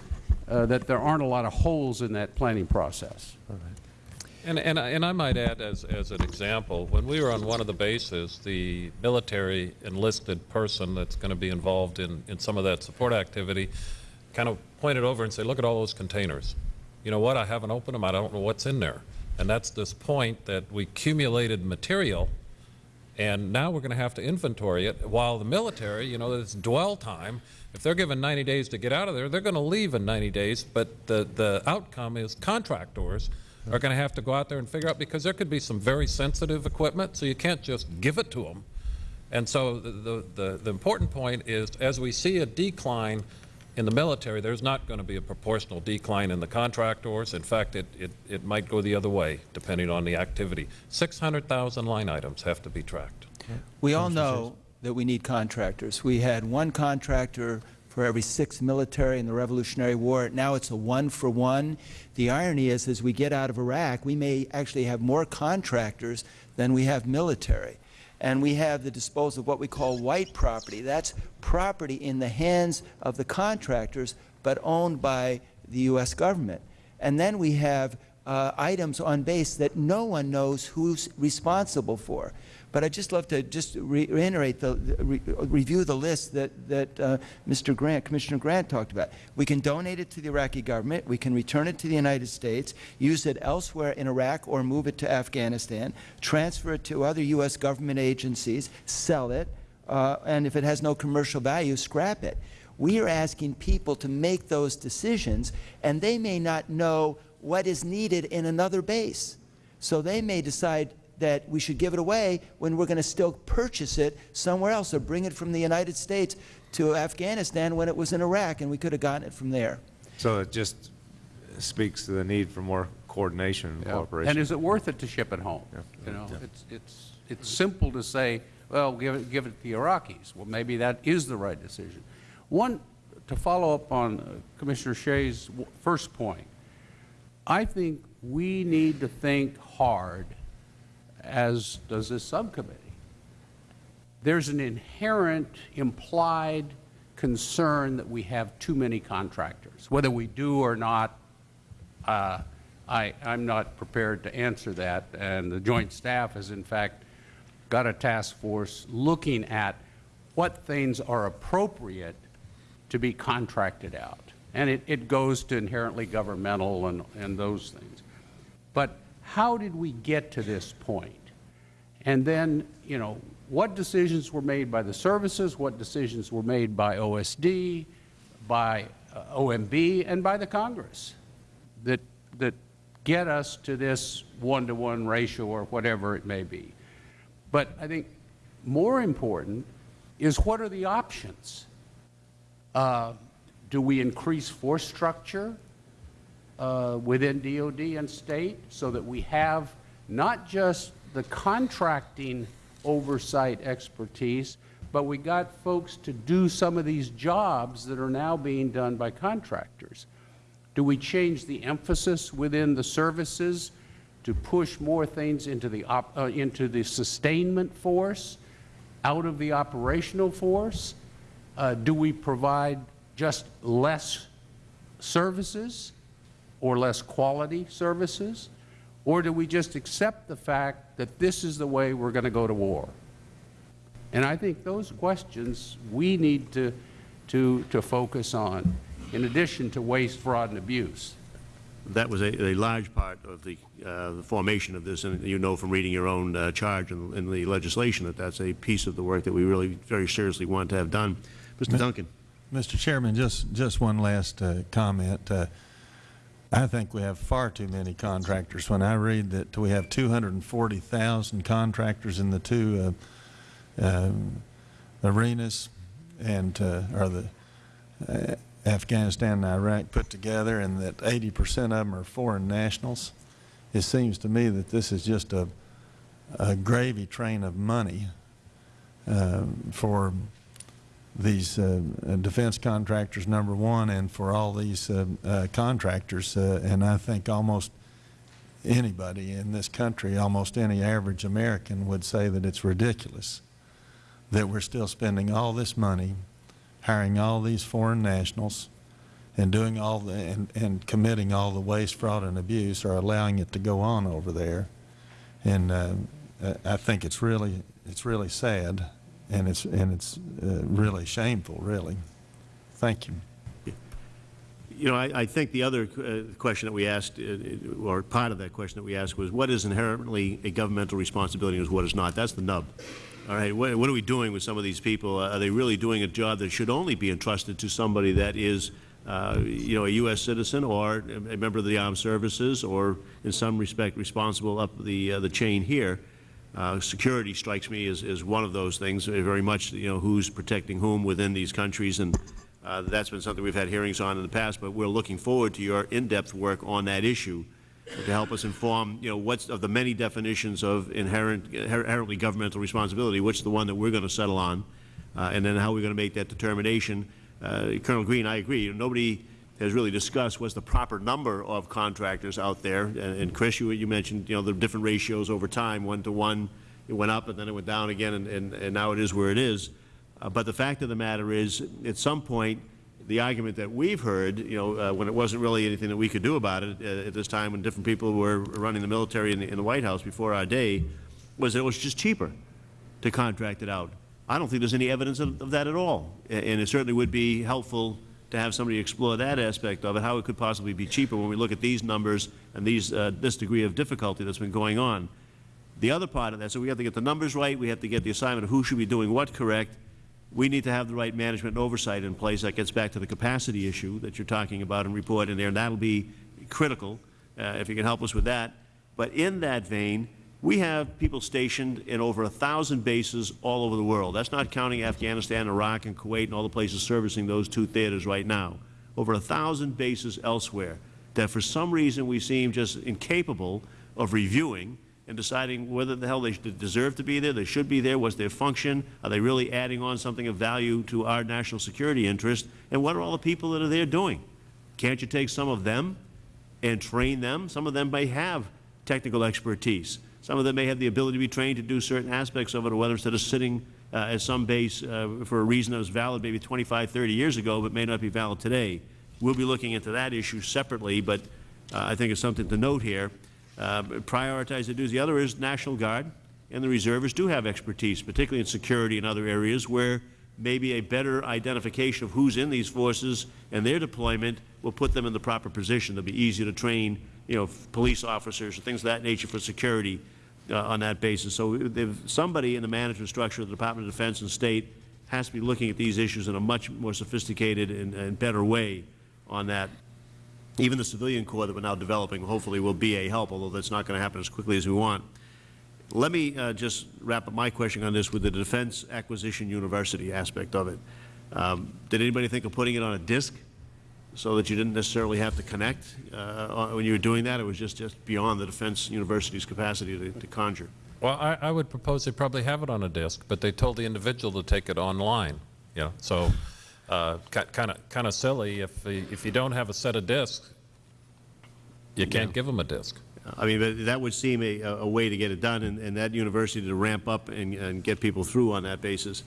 G: uh, that there aren't a lot of holes in that planning process.
D: And, and, I- and I might add as, as an example, when we were on one of the bases, the military enlisted person that's going to be involved in, in some of that support activity kind of pointed over and said, look at all those containers. You know what, I haven't opened them, I don't know what's in there. And that's this point that we accumulated material and now we're going to have to inventory it, while the military, you know, it's dwell time. If they're given 90 days to get out of there, they're going to leave in 90 days, but the, the outcome is contractors are going to have to go out there and figure out, because there could be some very sensitive equipment, so you can't just give it to them. And so the, the, the, the important point is, as we see a decline in the military, there's not going to be a proportional decline in the contractors. In fact, it, it, it might go the other way, depending on the activity. 600,000 line items have to be tracked.
E: We all know that we need contractors. We had one contractor for every six military in the Revolutionary War. Now it's a one for one. The irony is, as we get out of Iraq, we may actually have more contractors than we have military. And we have the disposal of what we call white property. That's property in the hands of the contractors, but owned by the U.S. government. And then we have uh, items on base that no one knows who's responsible for. But I'd just love to just reiterate the, re review the list that, that uh, Mr. Grant, Commissioner Grant talked about. We can donate it to the Iraqi government. We can return it to the United States, use it elsewhere in Iraq or move it to Afghanistan, transfer it to other U.S. government agencies, sell it, uh, and if it has no commercial value, scrap it. We are asking people to make those decisions, and they may not know what is needed in another base. So they may decide that we should give it away when we're going to still purchase it somewhere else or bring it from the United States to Afghanistan when it was in Iraq and we could have gotten it from there.
A: So it just speaks to the need for more coordination and
G: Yeah.
A: cooperation.
G: And is it worth it to ship it home? You know, it's, it's, it's simple to say, well, give it, give it to the Iraqis. Well, maybe that is the right decision. One, to follow up on uh, Commissioner Shays' w- first point, I think we need to think hard, as does this subcommittee. There's an inherent implied concern that we have too many contractors. Whether we do or not, uh, I, I'm not prepared to answer that, and the Joint Staff has in fact got a task force looking at what things are appropriate to be contracted out. And it, it goes to inherently governmental and, and those things. But how did we get to this point? And then, you know, what decisions were made by the services, what decisions were made by OSD, by uh, OMB, and by the Congress that, that get us to this one-to-one ratio or whatever it may be. But I think more important is what are the options? Uh, do we increase force structure uh, within DOD and state so that we have not just the contracting oversight expertise, but we got folks to do some of these jobs that are now being done by contractors? Do we change the emphasis within the services to push more things into the, op, uh, into the sustainment force, out of the operational force? Uh, do we provide just less services or less quality services? Or do we just accept the fact that this is the way we're going to go to war? And I think those questions we need to, to, to focus on, in addition to waste, fraud, and abuse.
C: That was a, a large part of the, uh, the formation of this, and you know from reading your own uh, charge in, in the legislation that that's a piece of the work that we really very seriously want to have done. Mr. Duncan.
I: Mr. Chairman, just, just one last uh, comment. Uh, I think we have far too many contractors. When I read that we have 240,000 contractors in the two uh, um, arenas and, uh, or the uh, Afghanistan and Iraq put together, and that 80 percent of them are foreign nationals, it seems to me that this is just a, a gravy train of money um, for these uh, uh, defense contractors, number one, and for all these uh, uh, contractors. Uh, and I think almost anybody in this country, almost any average American would say that it's ridiculous that we're still spending all this money hiring all these foreign nationals and doing all the, and, and committing all the waste, fraud, and abuse or allowing it to go on over there. And uh, I think it's really, it's really sad and it's, and it's uh, really shameful, really. Thank you.
C: You know, I, I think the other uh, question that we asked, uh, or part of that question that we asked was, what is inherently a governmental responsibility and what is not? That's the nub. All right, what, what are we doing with some of these people? Are they really doing a job that should only be entrusted to somebody that is, uh, you know, a U.S. citizen or a member of the armed services or, in some respect, responsible up the, uh, the chain here? Uh, security strikes me as, as one of those things, uh, very much, you know, who's protecting whom within these countries, and uh, that's been something we've had hearings on in the past, but we're looking forward to your in-depth work on that issue to help us inform, you know, what's of the many definitions of inherent, inherently governmental responsibility, which the one that we're going to settle on, uh, and then how we're going to make that determination uh, Colonel Green, I agree. Nobody has really discussed was the proper number of contractors out there. And, and Chris, you, you mentioned, you know, the different ratios over time, one to one. It went up and then it went down again, and, and, and now it is where it is. Uh, but the fact of the matter is, at some point, the argument that we've heard, you know, uh, when it wasn't really anything that we could do about it uh, at this time, when different people were running the military in the, in the White House before our day, was that it was just cheaper to contract it out. I don't think there's any evidence of, of that at all, A- and it certainly would be helpful to have somebody explore that aspect of it, how it could possibly be cheaper when we look at these numbers and these, uh, this degree of difficulty that's been going on. The other part of that, so we have to get the numbers right, we have to get the assignment of who should be doing what correct. We need to have the right management and oversight in place. That gets back to the capacity issue that you're talking about and report in there, and that'll be critical, uh, if you can help us with that. But in that vein, we have people stationed in over a thousand bases all over the world. That's not counting Afghanistan, Iraq, and Kuwait and all the places servicing those two theaters right now. Over a thousand bases elsewhere that for some reason we seem just incapable of reviewing and deciding whether the hell they deserve to be there, they should be there, what's their function, are they really adding on something of value to our national security interest, and what are all the people that are there doing? Can't you take some of them and train them? Some of them may have technical expertise. Some of them may have the ability to be trained to do certain aspects of it, or whether instead of sitting uh, at some base uh, for a reason that was valid maybe 25, 30 years ago, but may not be valid today. We'll be looking into that issue separately, but uh, I think it's something to note here. Uh, prioritize the duties. The other is National Guard and the reservists do have expertise, particularly in security and other areas where maybe a better identification of who's in these forces and their deployment will put them in the proper position. They'll be easier to train, you know, police officers or things of that nature for security uh, on that basis. So if somebody in the management structure of the Department of Defense and State has to be looking at these issues in a much more sophisticated and, and better way on that. Even the civilian corps that we're now developing hopefully will be a help, although that's not going to happen as quickly as we want. Let me uh, just wrap up my question on this with the Defense Acquisition University aspect of it. Um, did anybody think of putting it on a disk so that you didn't necessarily have to connect uh, when you were doing that? It was just, just beyond the Defense University's capacity to, to conjure.
D: Well, I, I would propose they probably have it on a disk, but they told the individual to take it online, you know, so uh, kind of kind of silly if if you don't have a set of disks, you can't
C: Yeah.
D: give them a disk.
C: I mean, but that would seem a, a way to get it done, and, and that university to ramp up and, and get people through on that basis.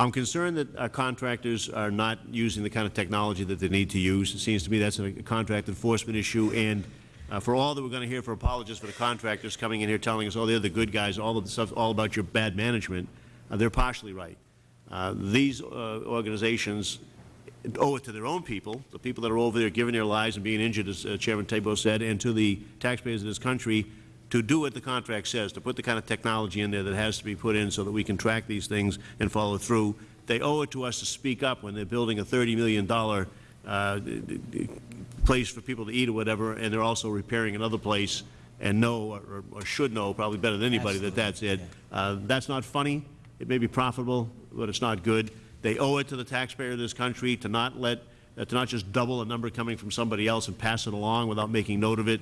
C: I'm concerned that our contractors are not using the kind of technology that they need to use. It seems to me that's a contract enforcement issue, and uh, for all that we're going to hear for apologists for the contractors coming in here telling us, oh, they're the good guys, all of the stuff, all about your bad management, uh, they're partially right. Uh, these uh, organizations owe it to their own people, the people that are over there giving their lives and being injured, as uh, Chairman Thibeault said, and to the taxpayers of this country to do what the contract says, to put the kind of technology in there that has to be put in so that we can track these things and follow through. They owe it to us to speak up when they're building a $30 million uh, place for people to eat or whatever, and they're also repairing another place and know, or, or should know, probably better than anybody, that that's it. Uh, that's not funny. It may be profitable, but it's not good. They owe it to the taxpayer of this country to not let, uh, to not just double a number coming from somebody else and pass it along without making note of it.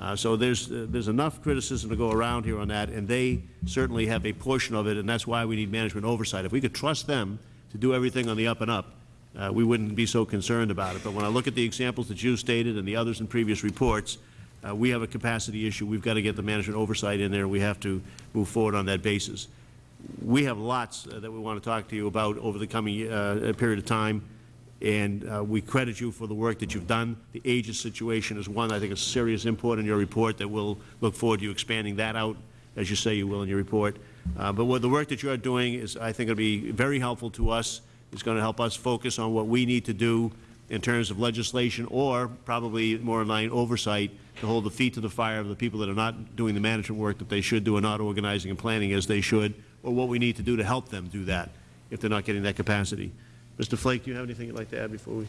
C: Uh, so there's, uh, there's enough criticism to go around here on that, and they certainly have a portion of it, and that's why we need management oversight. If we could trust them to do everything on the up and up, uh, we wouldn't be so concerned about it. But when I look at the examples that you stated and the others in previous reports, uh, we have a capacity issue. We've got to get the management oversight in there. We have to move forward on that basis. We have lots uh, that we want to talk to you about over the coming uh, period of time, and uh, we credit you for the work that you've done. The ages situation is one, I think, is serious import in your report that we'll look forward to you expanding that out, as you say you will in your report. Uh, but what the work that you are doing is, I think, going to be very helpful to us. It's going to help us focus on what we need to do in terms of legislation or probably more in line oversight to hold the feet to the fire of the people that are not doing the management work that they should do and not organizing and planning as they should, or what we need to do to help them do that if they're not getting that capacity. Mr. Flake, do you have anything you'd like to add before we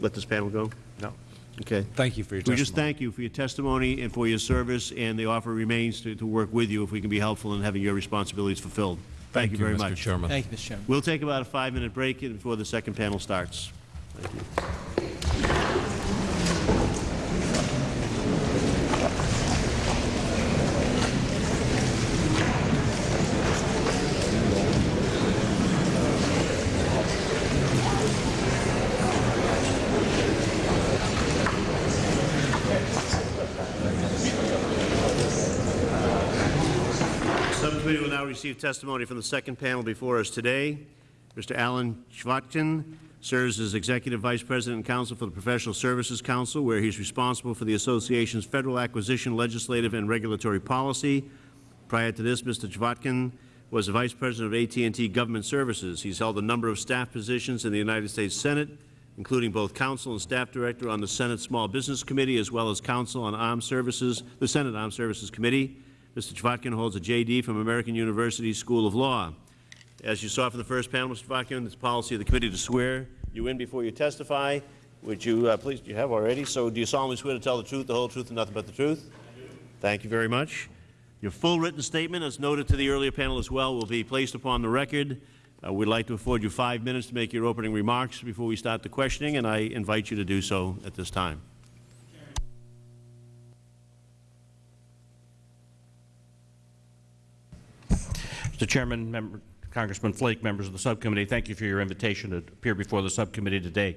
C: let this panel go?
A: No.
C: Okay.
A: Thank you for your testimony.
C: We just
A: testimony.
C: thank you for your testimony and for your service, and the offer remains to, to work with you if we can be helpful in having your responsibilities fulfilled. Thank you very
D: Mr.
C: much.
D: Chairman.
E: Thank you, Mr. Chairman.
C: We'll take about a five-minute break before the second panel starts. Thank you. Subcommittee will now receive testimony from the second panel before us today. Mr. Alan Chvotkin serves as Executive Vice President and Counsel for the Professional Services Council, where he's responsible for the Association's federal acquisition, legislative, and regulatory policy. Prior to this, Mr. Chvotkin was the Vice President of AT&T Government Services. He's held a number of staff positions in the United States Senate, including both counsel and staff director on the Senate Small Business Committee, as well as counsel on Armed Services, the Senate Armed Services Committee. Mr. Chvotkin holds a J.D. from American University School of Law. As you saw from the first panel, Mr. Chvotkin, it's policy of the committee to swear you in before you testify. Would you uh, please, you have already, so do you solemnly swear to tell the truth, the whole truth, and nothing but the truth? Thank you very much. Your full written statement, as noted to the earlier panel as well, will be placed upon the record. Uh, we'd like to afford you five minutes to make your opening remarks before we start the questioning, and I invite you to do so at this time.
L: Mr. Chairman, member, Congressman Flake, members of the subcommittee, thank you for your invitation to appear before the subcommittee today.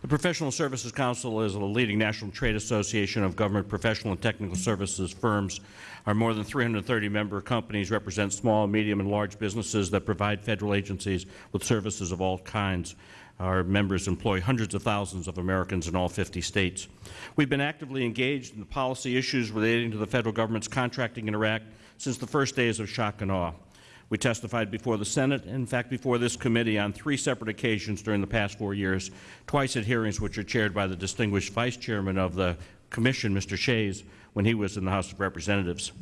L: The Professional Services Council is a leading national trade association of government professional and technical services firms. Our more than 330 member companies represent small, medium, and large businesses that provide Federal agencies with services of all kinds. Our members employ hundreds of thousands of Americans in all 50 states. We've been actively engaged in the policy issues relating to the Federal Government's contracting in Iraq since the first days of shock and awe. We testified before the Senate, in fact before this committee, on three separate occasions during the past four years, twice at hearings which are chaired by the distinguished Vice Chairman of the Commission, Mr. Shays, when he was in the House of Representatives.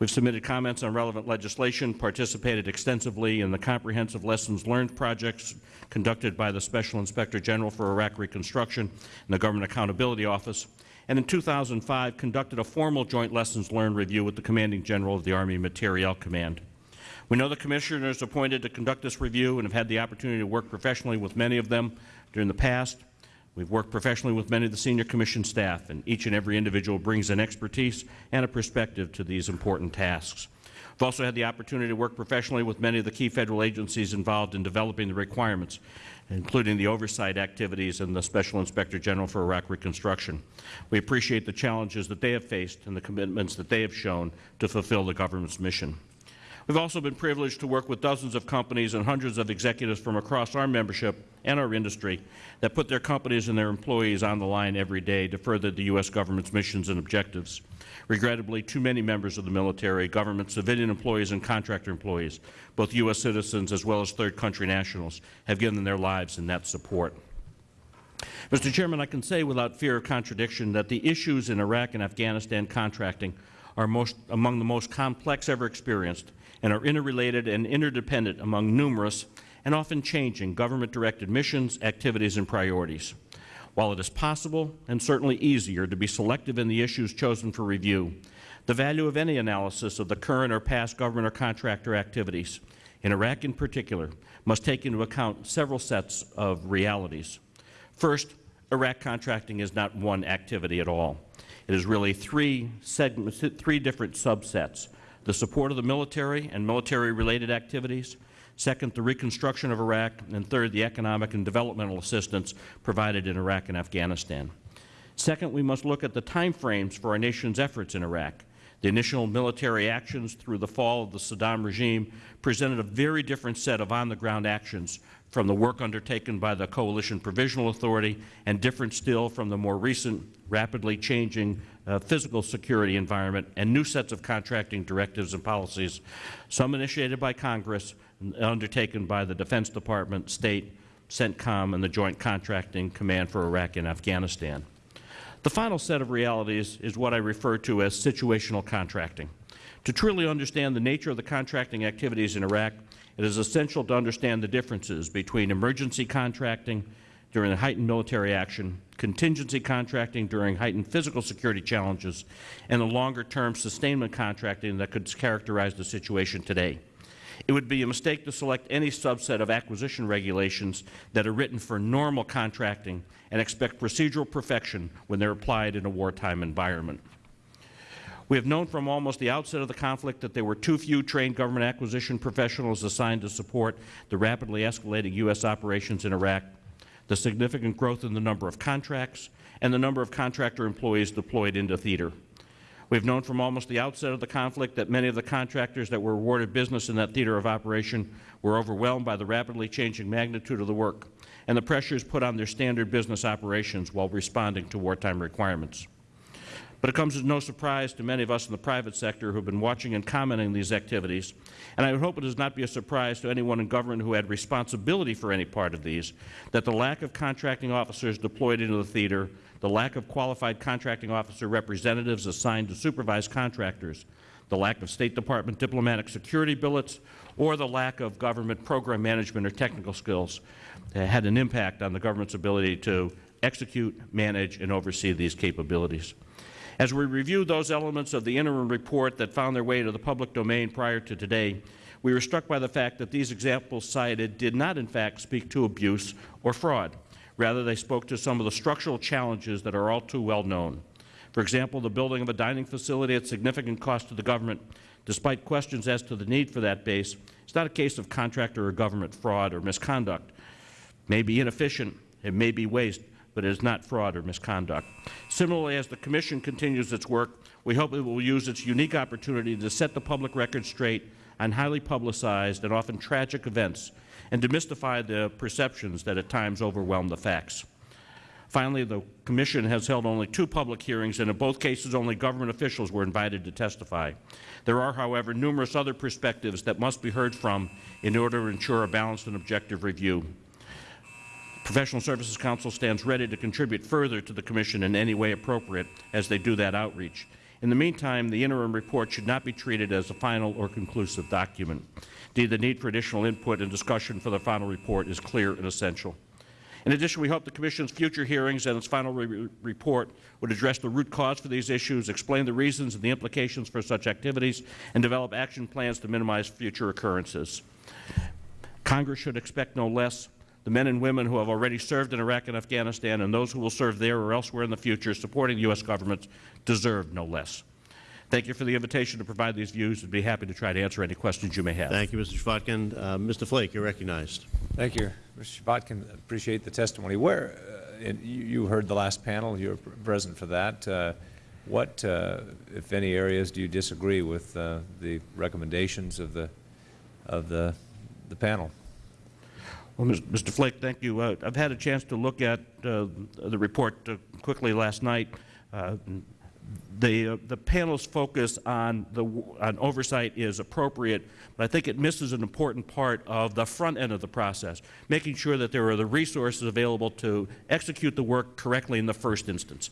L: We've submitted comments on relevant legislation, participated extensively in the comprehensive lessons learned projects conducted by the Special Inspector General for Iraq Reconstruction and the Government Accountability Office, and in 2005 conducted a formal joint lessons learned review with the Commanding General of the Army Materiel Command. We know the Commissioners appointed to conduct this review and have had the opportunity to work professionally with many of them during the past. We've worked professionally with many of the Senior Commission staff, and each and every individual brings an expertise and a perspective to these important tasks. We've also had the opportunity to work professionally with many of the key Federal agencies involved in developing the requirements, including the oversight activities and the Special Inspector General for Iraq Reconstruction. We appreciate the challenges that they have faced and the commitments that they have shown to fulfill the government's mission. We've also been privileged to work with dozens of companies and hundreds of executives from across our membership and our industry that put their companies and their employees on the line every day to further the U.S. government's missions and objectives. Regrettably, too many members of the military, government, civilian employees, and contractor employees, both U.S. citizens as well as third country nationals, have given their lives in that support. Mr. Chairman, I can say without fear of contradiction that the issues in Iraq and Afghanistan contracting are most, among the most complex ever experienced and are interrelated and interdependent among numerous and often changing government-directed missions, activities, and priorities. While it is possible and certainly easier to be selective in the issues chosen for review, the value of any analysis of the current or past government or contractor activities, in Iraq in particular, must take into account several sets of realities. First, Iraq contracting is not one activity at all. It is really three, segments, three different subsets, the support of the military and military-related activities, second, the reconstruction of Iraq, and third, the economic and developmental assistance provided in Iraq and Afghanistan. Second, we must look at the time frames for our nation's efforts in Iraq. The initial military actions through the fall of the Saddam regime presented a very different set of on-the-ground actions from the work undertaken by the Coalition Provisional Authority and different still from the more recent, rapidly changing uh, physical security environment and new sets of contracting directives and policies, some initiated by Congress and undertaken by the Defense Department, State, CENTCOM, and the Joint Contracting Command for Iraq and Afghanistan. The final set of realities is what I refer to as situational contracting. To truly understand the nature of the contracting activities in Iraq, it is essential to understand the differences between emergency contracting during heightened military action, contingency contracting during heightened physical security challenges, and the longer-term sustainment contracting that could characterize the situation today. It would be a mistake to select any subset of acquisition regulations that are written for normal contracting and expect procedural perfection when they are applied in a wartime environment. We have known from almost the outset of the conflict that there were too few trained government acquisition professionals assigned to support the rapidly escalating U.S. operations in Iraq, the significant growth in the number of contracts, and the number of contractor employees deployed into theater. We've known from almost the outset of the conflict that many of the contractors that were awarded business in that theater of operation were overwhelmed by the rapidly changing magnitude of the work and the pressures put on their standard business operations while responding to wartime requirements. But it comes as no surprise to many of us in the private sector who have been watching and commenting on these activities, and I would hope it does not be a surprise to anyone in government who had responsibility for any part of these, that the lack of contracting officers deployed into the theater, the lack of qualified contracting officer representatives assigned to supervise contractors, the lack of State Department diplomatic security billets, or the lack of government program management or technical skills uh, had an impact on the government's ability to execute, manage, and oversee these capabilities. As we review those elements of the interim report that found their way to the public domain prior to today, we were struck by the fact that these examples cited did not, in fact, speak to abuse or fraud. Rather, they spoke to some of the structural challenges that are all too well known. For example, the building of a dining facility at significant cost to the government, despite questions as to the need for that base, is not a case of contractor or government fraud or misconduct. It may be inefficient, it may be waste, but it is not fraud or misconduct. Similarly, as the Commission continues its work, we hope it will use its unique opportunity to set the public record straight on highly publicized and often tragic events and demystify the perceptions that at times overwhelm the facts. Finally, the Commission has held only two public hearings, and in both cases only government officials were invited to testify. There are, however, numerous other perspectives that must be heard from in order to ensure a balanced and objective review. Professional Services Council stands ready to contribute further to the Commission in any way appropriate as they do that outreach. In the meantime, the interim report should not be treated as a final or conclusive document. Indeed, the need for additional input and discussion for the final report is clear and essential. In addition, we hope the Commission's future hearings and its final re report would address the root cause for these issues, explain the reasons and the implications for such activities, and develop action plans to minimize future occurrences. Congress should expect no less the men and women who have already served in Iraq and Afghanistan and those who will serve there or elsewhere in the future supporting the U.S. government deserve no less. Thank you for the invitation to provide these views. I'd be happy to try to answer any questions you may have.
C: Thank you, Mr. Chvotkin. Uh, Mr. Flake, you're recognized.
A: Thank you, Mr. Chvotkin. Appreciate the testimony. Where, uh, you, you heard the last panel. You were present for that. Uh, what, uh, if any, areas do you disagree with uh, the recommendations of the of the the panel?
L: Well, Mr. Flake, thank you. Uh, I've had a chance to look at uh, the report uh, quickly last night. Uh, the, uh, the panel's focus on, the, on oversight is appropriate, but I think it misses an important part of the front end of the process, making sure that there are the resources available to execute the work correctly in the first instance.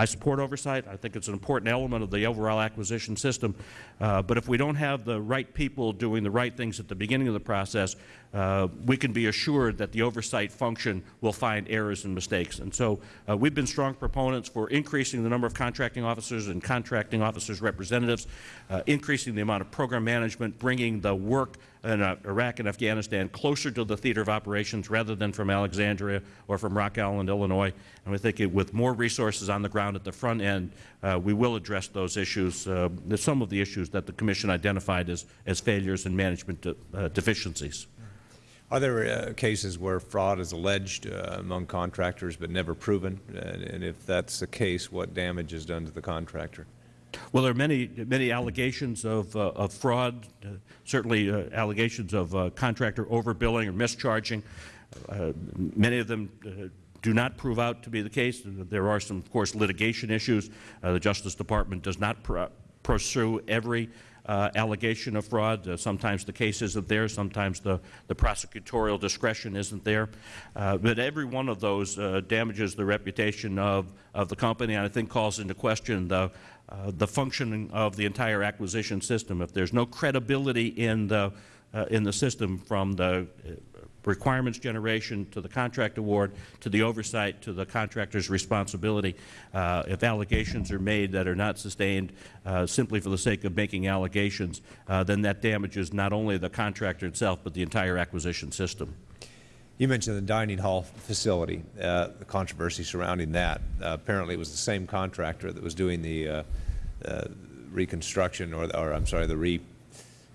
L: I support oversight. I think it's an important element of the overall acquisition system. Uh, but if we don't have the right people doing the right things at the beginning of the process, uh, we can be assured that the oversight function will find errors and mistakes. And so uh, we've been strong proponents for increasing the number of contracting officers and contracting officers representatives, uh, increasing the amount of program management, bringing the work in uh, Iraq and Afghanistan closer to the theater of operations rather than from Alexandria or from Rock Island, Illinois. And we think it, with more resources on the ground at the front end, uh, we will address those issues, uh, some of the issues that the Commission identified as, as failures and management de deficiencies.
A: Are there uh, cases where fraud is alleged uh, among contractors but never proven? And, and, if that's the case, what damage is done to the contractor?
L: Well, there are many, many allegations of, uh, of fraud, uh, certainly uh, allegations of uh, contractor overbilling or mischarging. many of them do not prove out to be the case. There are some, of course, litigation issues. the Justice Department does not pr pursue every uh, allegation of fraud. Uh, sometimes the case isn't there. Sometimes the, the prosecutorial discretion isn't there. Uh, but every one of those uh, damages the reputation of, of the company and I think calls into question the, uh, the functioning of the entire acquisition system. If there's no credibility in the, uh, in the system from the requirements generation to the contract award to the oversight to the contractor's responsibility. Uh, if allegations are made that are not sustained uh, simply for the sake of making allegations, uh, then that damages not only the contractor itself but the entire acquisition system.
A: You mentioned the dining hall facility, uh, the controversy surrounding that. Uh, apparently it was the same contractor that was doing the uh, reconstruction or, or, I'm sorry, the re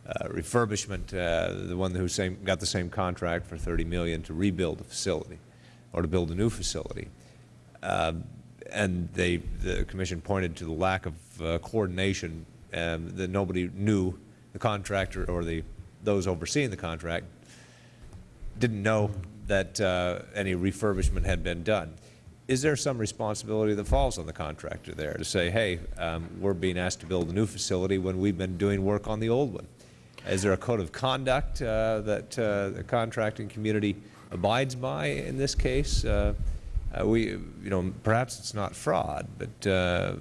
A: uh, refurbishment, uh, the one who same, got the same contract for 30 million to rebuild the facility or to build a new facility. Uh, and they, the commission pointed to the lack of uh, coordination, um, that nobody knew, the contractor or the, those overseeing the contract didn't know that uh, any refurbishment had been done. Is there some responsibility that falls on the contractor there to say, hey, um, we're being asked to build a new facility when we've been doing work on the old one? Is there a code of conduct uh, that uh, the contracting community abides by in this case? Uh, uh, we, you know, perhaps it's not fraud, but uh,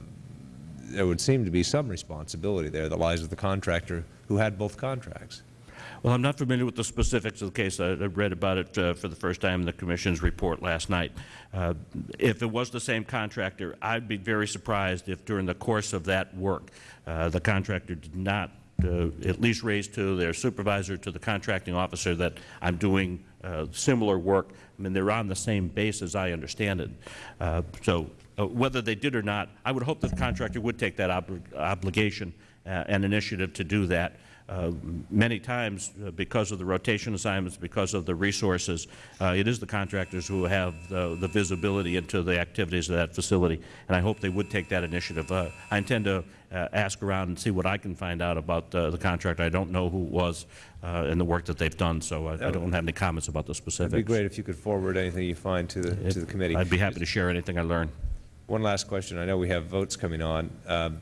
A: there would seem to be some responsibility there that lies with the contractor who had both contracts.
L: Well, I'm not familiar with the specifics of the case. I, I read about it uh, for the first time in the Commission's report last night. Uh, if it was the same contractor, I'd be very surprised if during the course of that work, uh, the contractor did not uh, at least raise to their supervisor, to the contracting officer, that I'm doing uh, similar work. I mean, they're on the same base as I understand it. Uh, so uh, whether they did or not, I would hope that the contractor would take that ob obligation uh, and initiative to do that. Uh, many times, uh, because of the rotation assignments, because of the resources, uh, it is the contractors who have the, the, visibility into the activities of that facility, and I hope they would take that initiative. Uh, I intend to uh, ask around and see what I can find out about uh, the contractor. I don't know who it was and the work that they've done, so I, I, don't have any comments about the specifics.
A: It would be great if you could forward anything you find to the, to the committee.
L: I'd be happy to share anything I learn.
A: One last question. I know we have votes coming on. Um,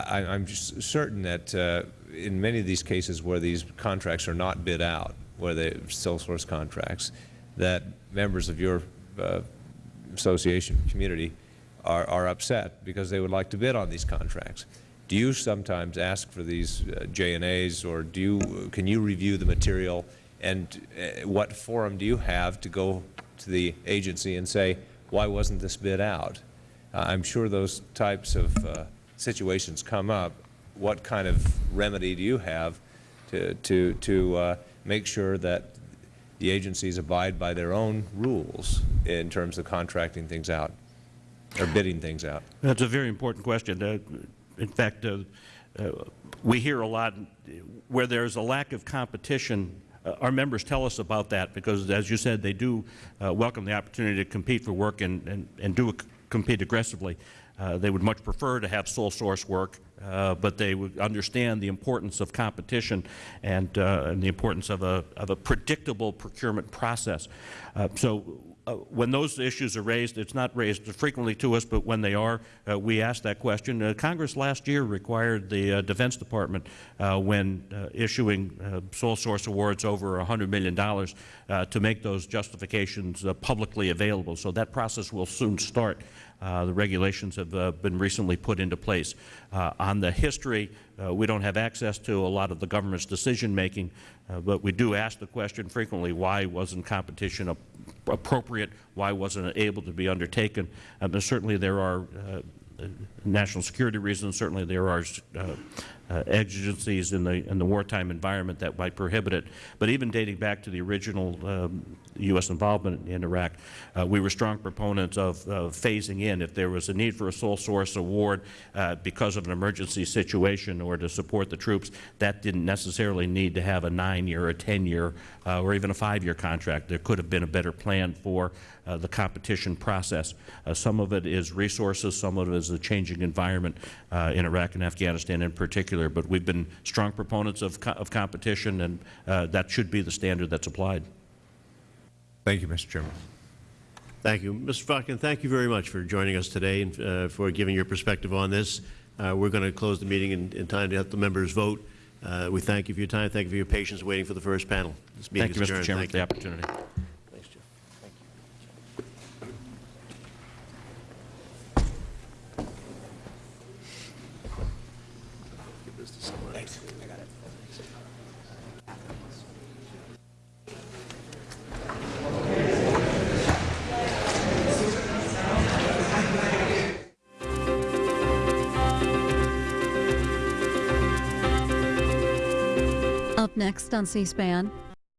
A: I, am certain that uh, in many of these cases where these contracts are not bid out, where they're sole source contracts, that members of your uh, association community are, are upset because they would like to bid on these contracts. Do you sometimes ask for these uh, J&As or do you, can you review the material and uh, what forum do you have to go to the agency and say, why wasn't this bid out? Uh, I'm sure those types of uh, situations come up, what kind of remedy do you have to, to, to uh, make sure that the agencies abide by their own rules in terms of contracting things out or bidding things out?
L: That's a very important question. Uh, in fact, uh, uh we hear a lot where there's a lack of competition uh, our members tell us about that because, as you said, they do uh, welcome the opportunity to compete for work and, and, and do compete aggressively. Uh, they would much prefer to have sole source work, uh, but they would understand the importance of competition and, uh, and the importance of a, of a predictable procurement process. Uh, so uh, when those issues are raised, it's not raised frequently to us, but when they are, we ask that question. Congress last year required the Defense Department, when issuing sole source awards over $100 million, to make those justifications publicly available. So that process will soon start. Uh, the regulations have uh, been recently put into place. Uh, on the history, we don't have access to a lot of the government's decision making, but we do ask the question frequently, why wasn't competition appropriate, why wasn't it able to be undertaken? certainly there are national security reasons, certainly there are uh, exigencies in the, in the wartime environment that might prohibit it. But even dating back to the original um, U.S. involvement in Iraq, uh, we were strong proponents of uh, phasing in. If there was a need for a sole source award uh, because of an emergency situation or to support the troops, that didn't necessarily need to have a nine-year a 10-year uh, or even a five-year contract. There could have been a better plan for uh, the competition process. some of it is resources, some of it is the changing environment in Iraq and Afghanistan in particular but we've been strong proponents of, co of competition, and uh, that should be the standard that's applied.
A: Thank you, Mr. Chairman.
C: Thank you. Mr. Falcon, thank you very much for joining us today and uh, for giving your perspective on this. Uh, we're going to close the meeting in, in, time to have the members vote. Uh, we thank you for your time. Thank you for your patience waiting for the first panel.
L: This meeting thank you, Mr. Chairman, thank for the opportunity.
B: Next on C-SPAN,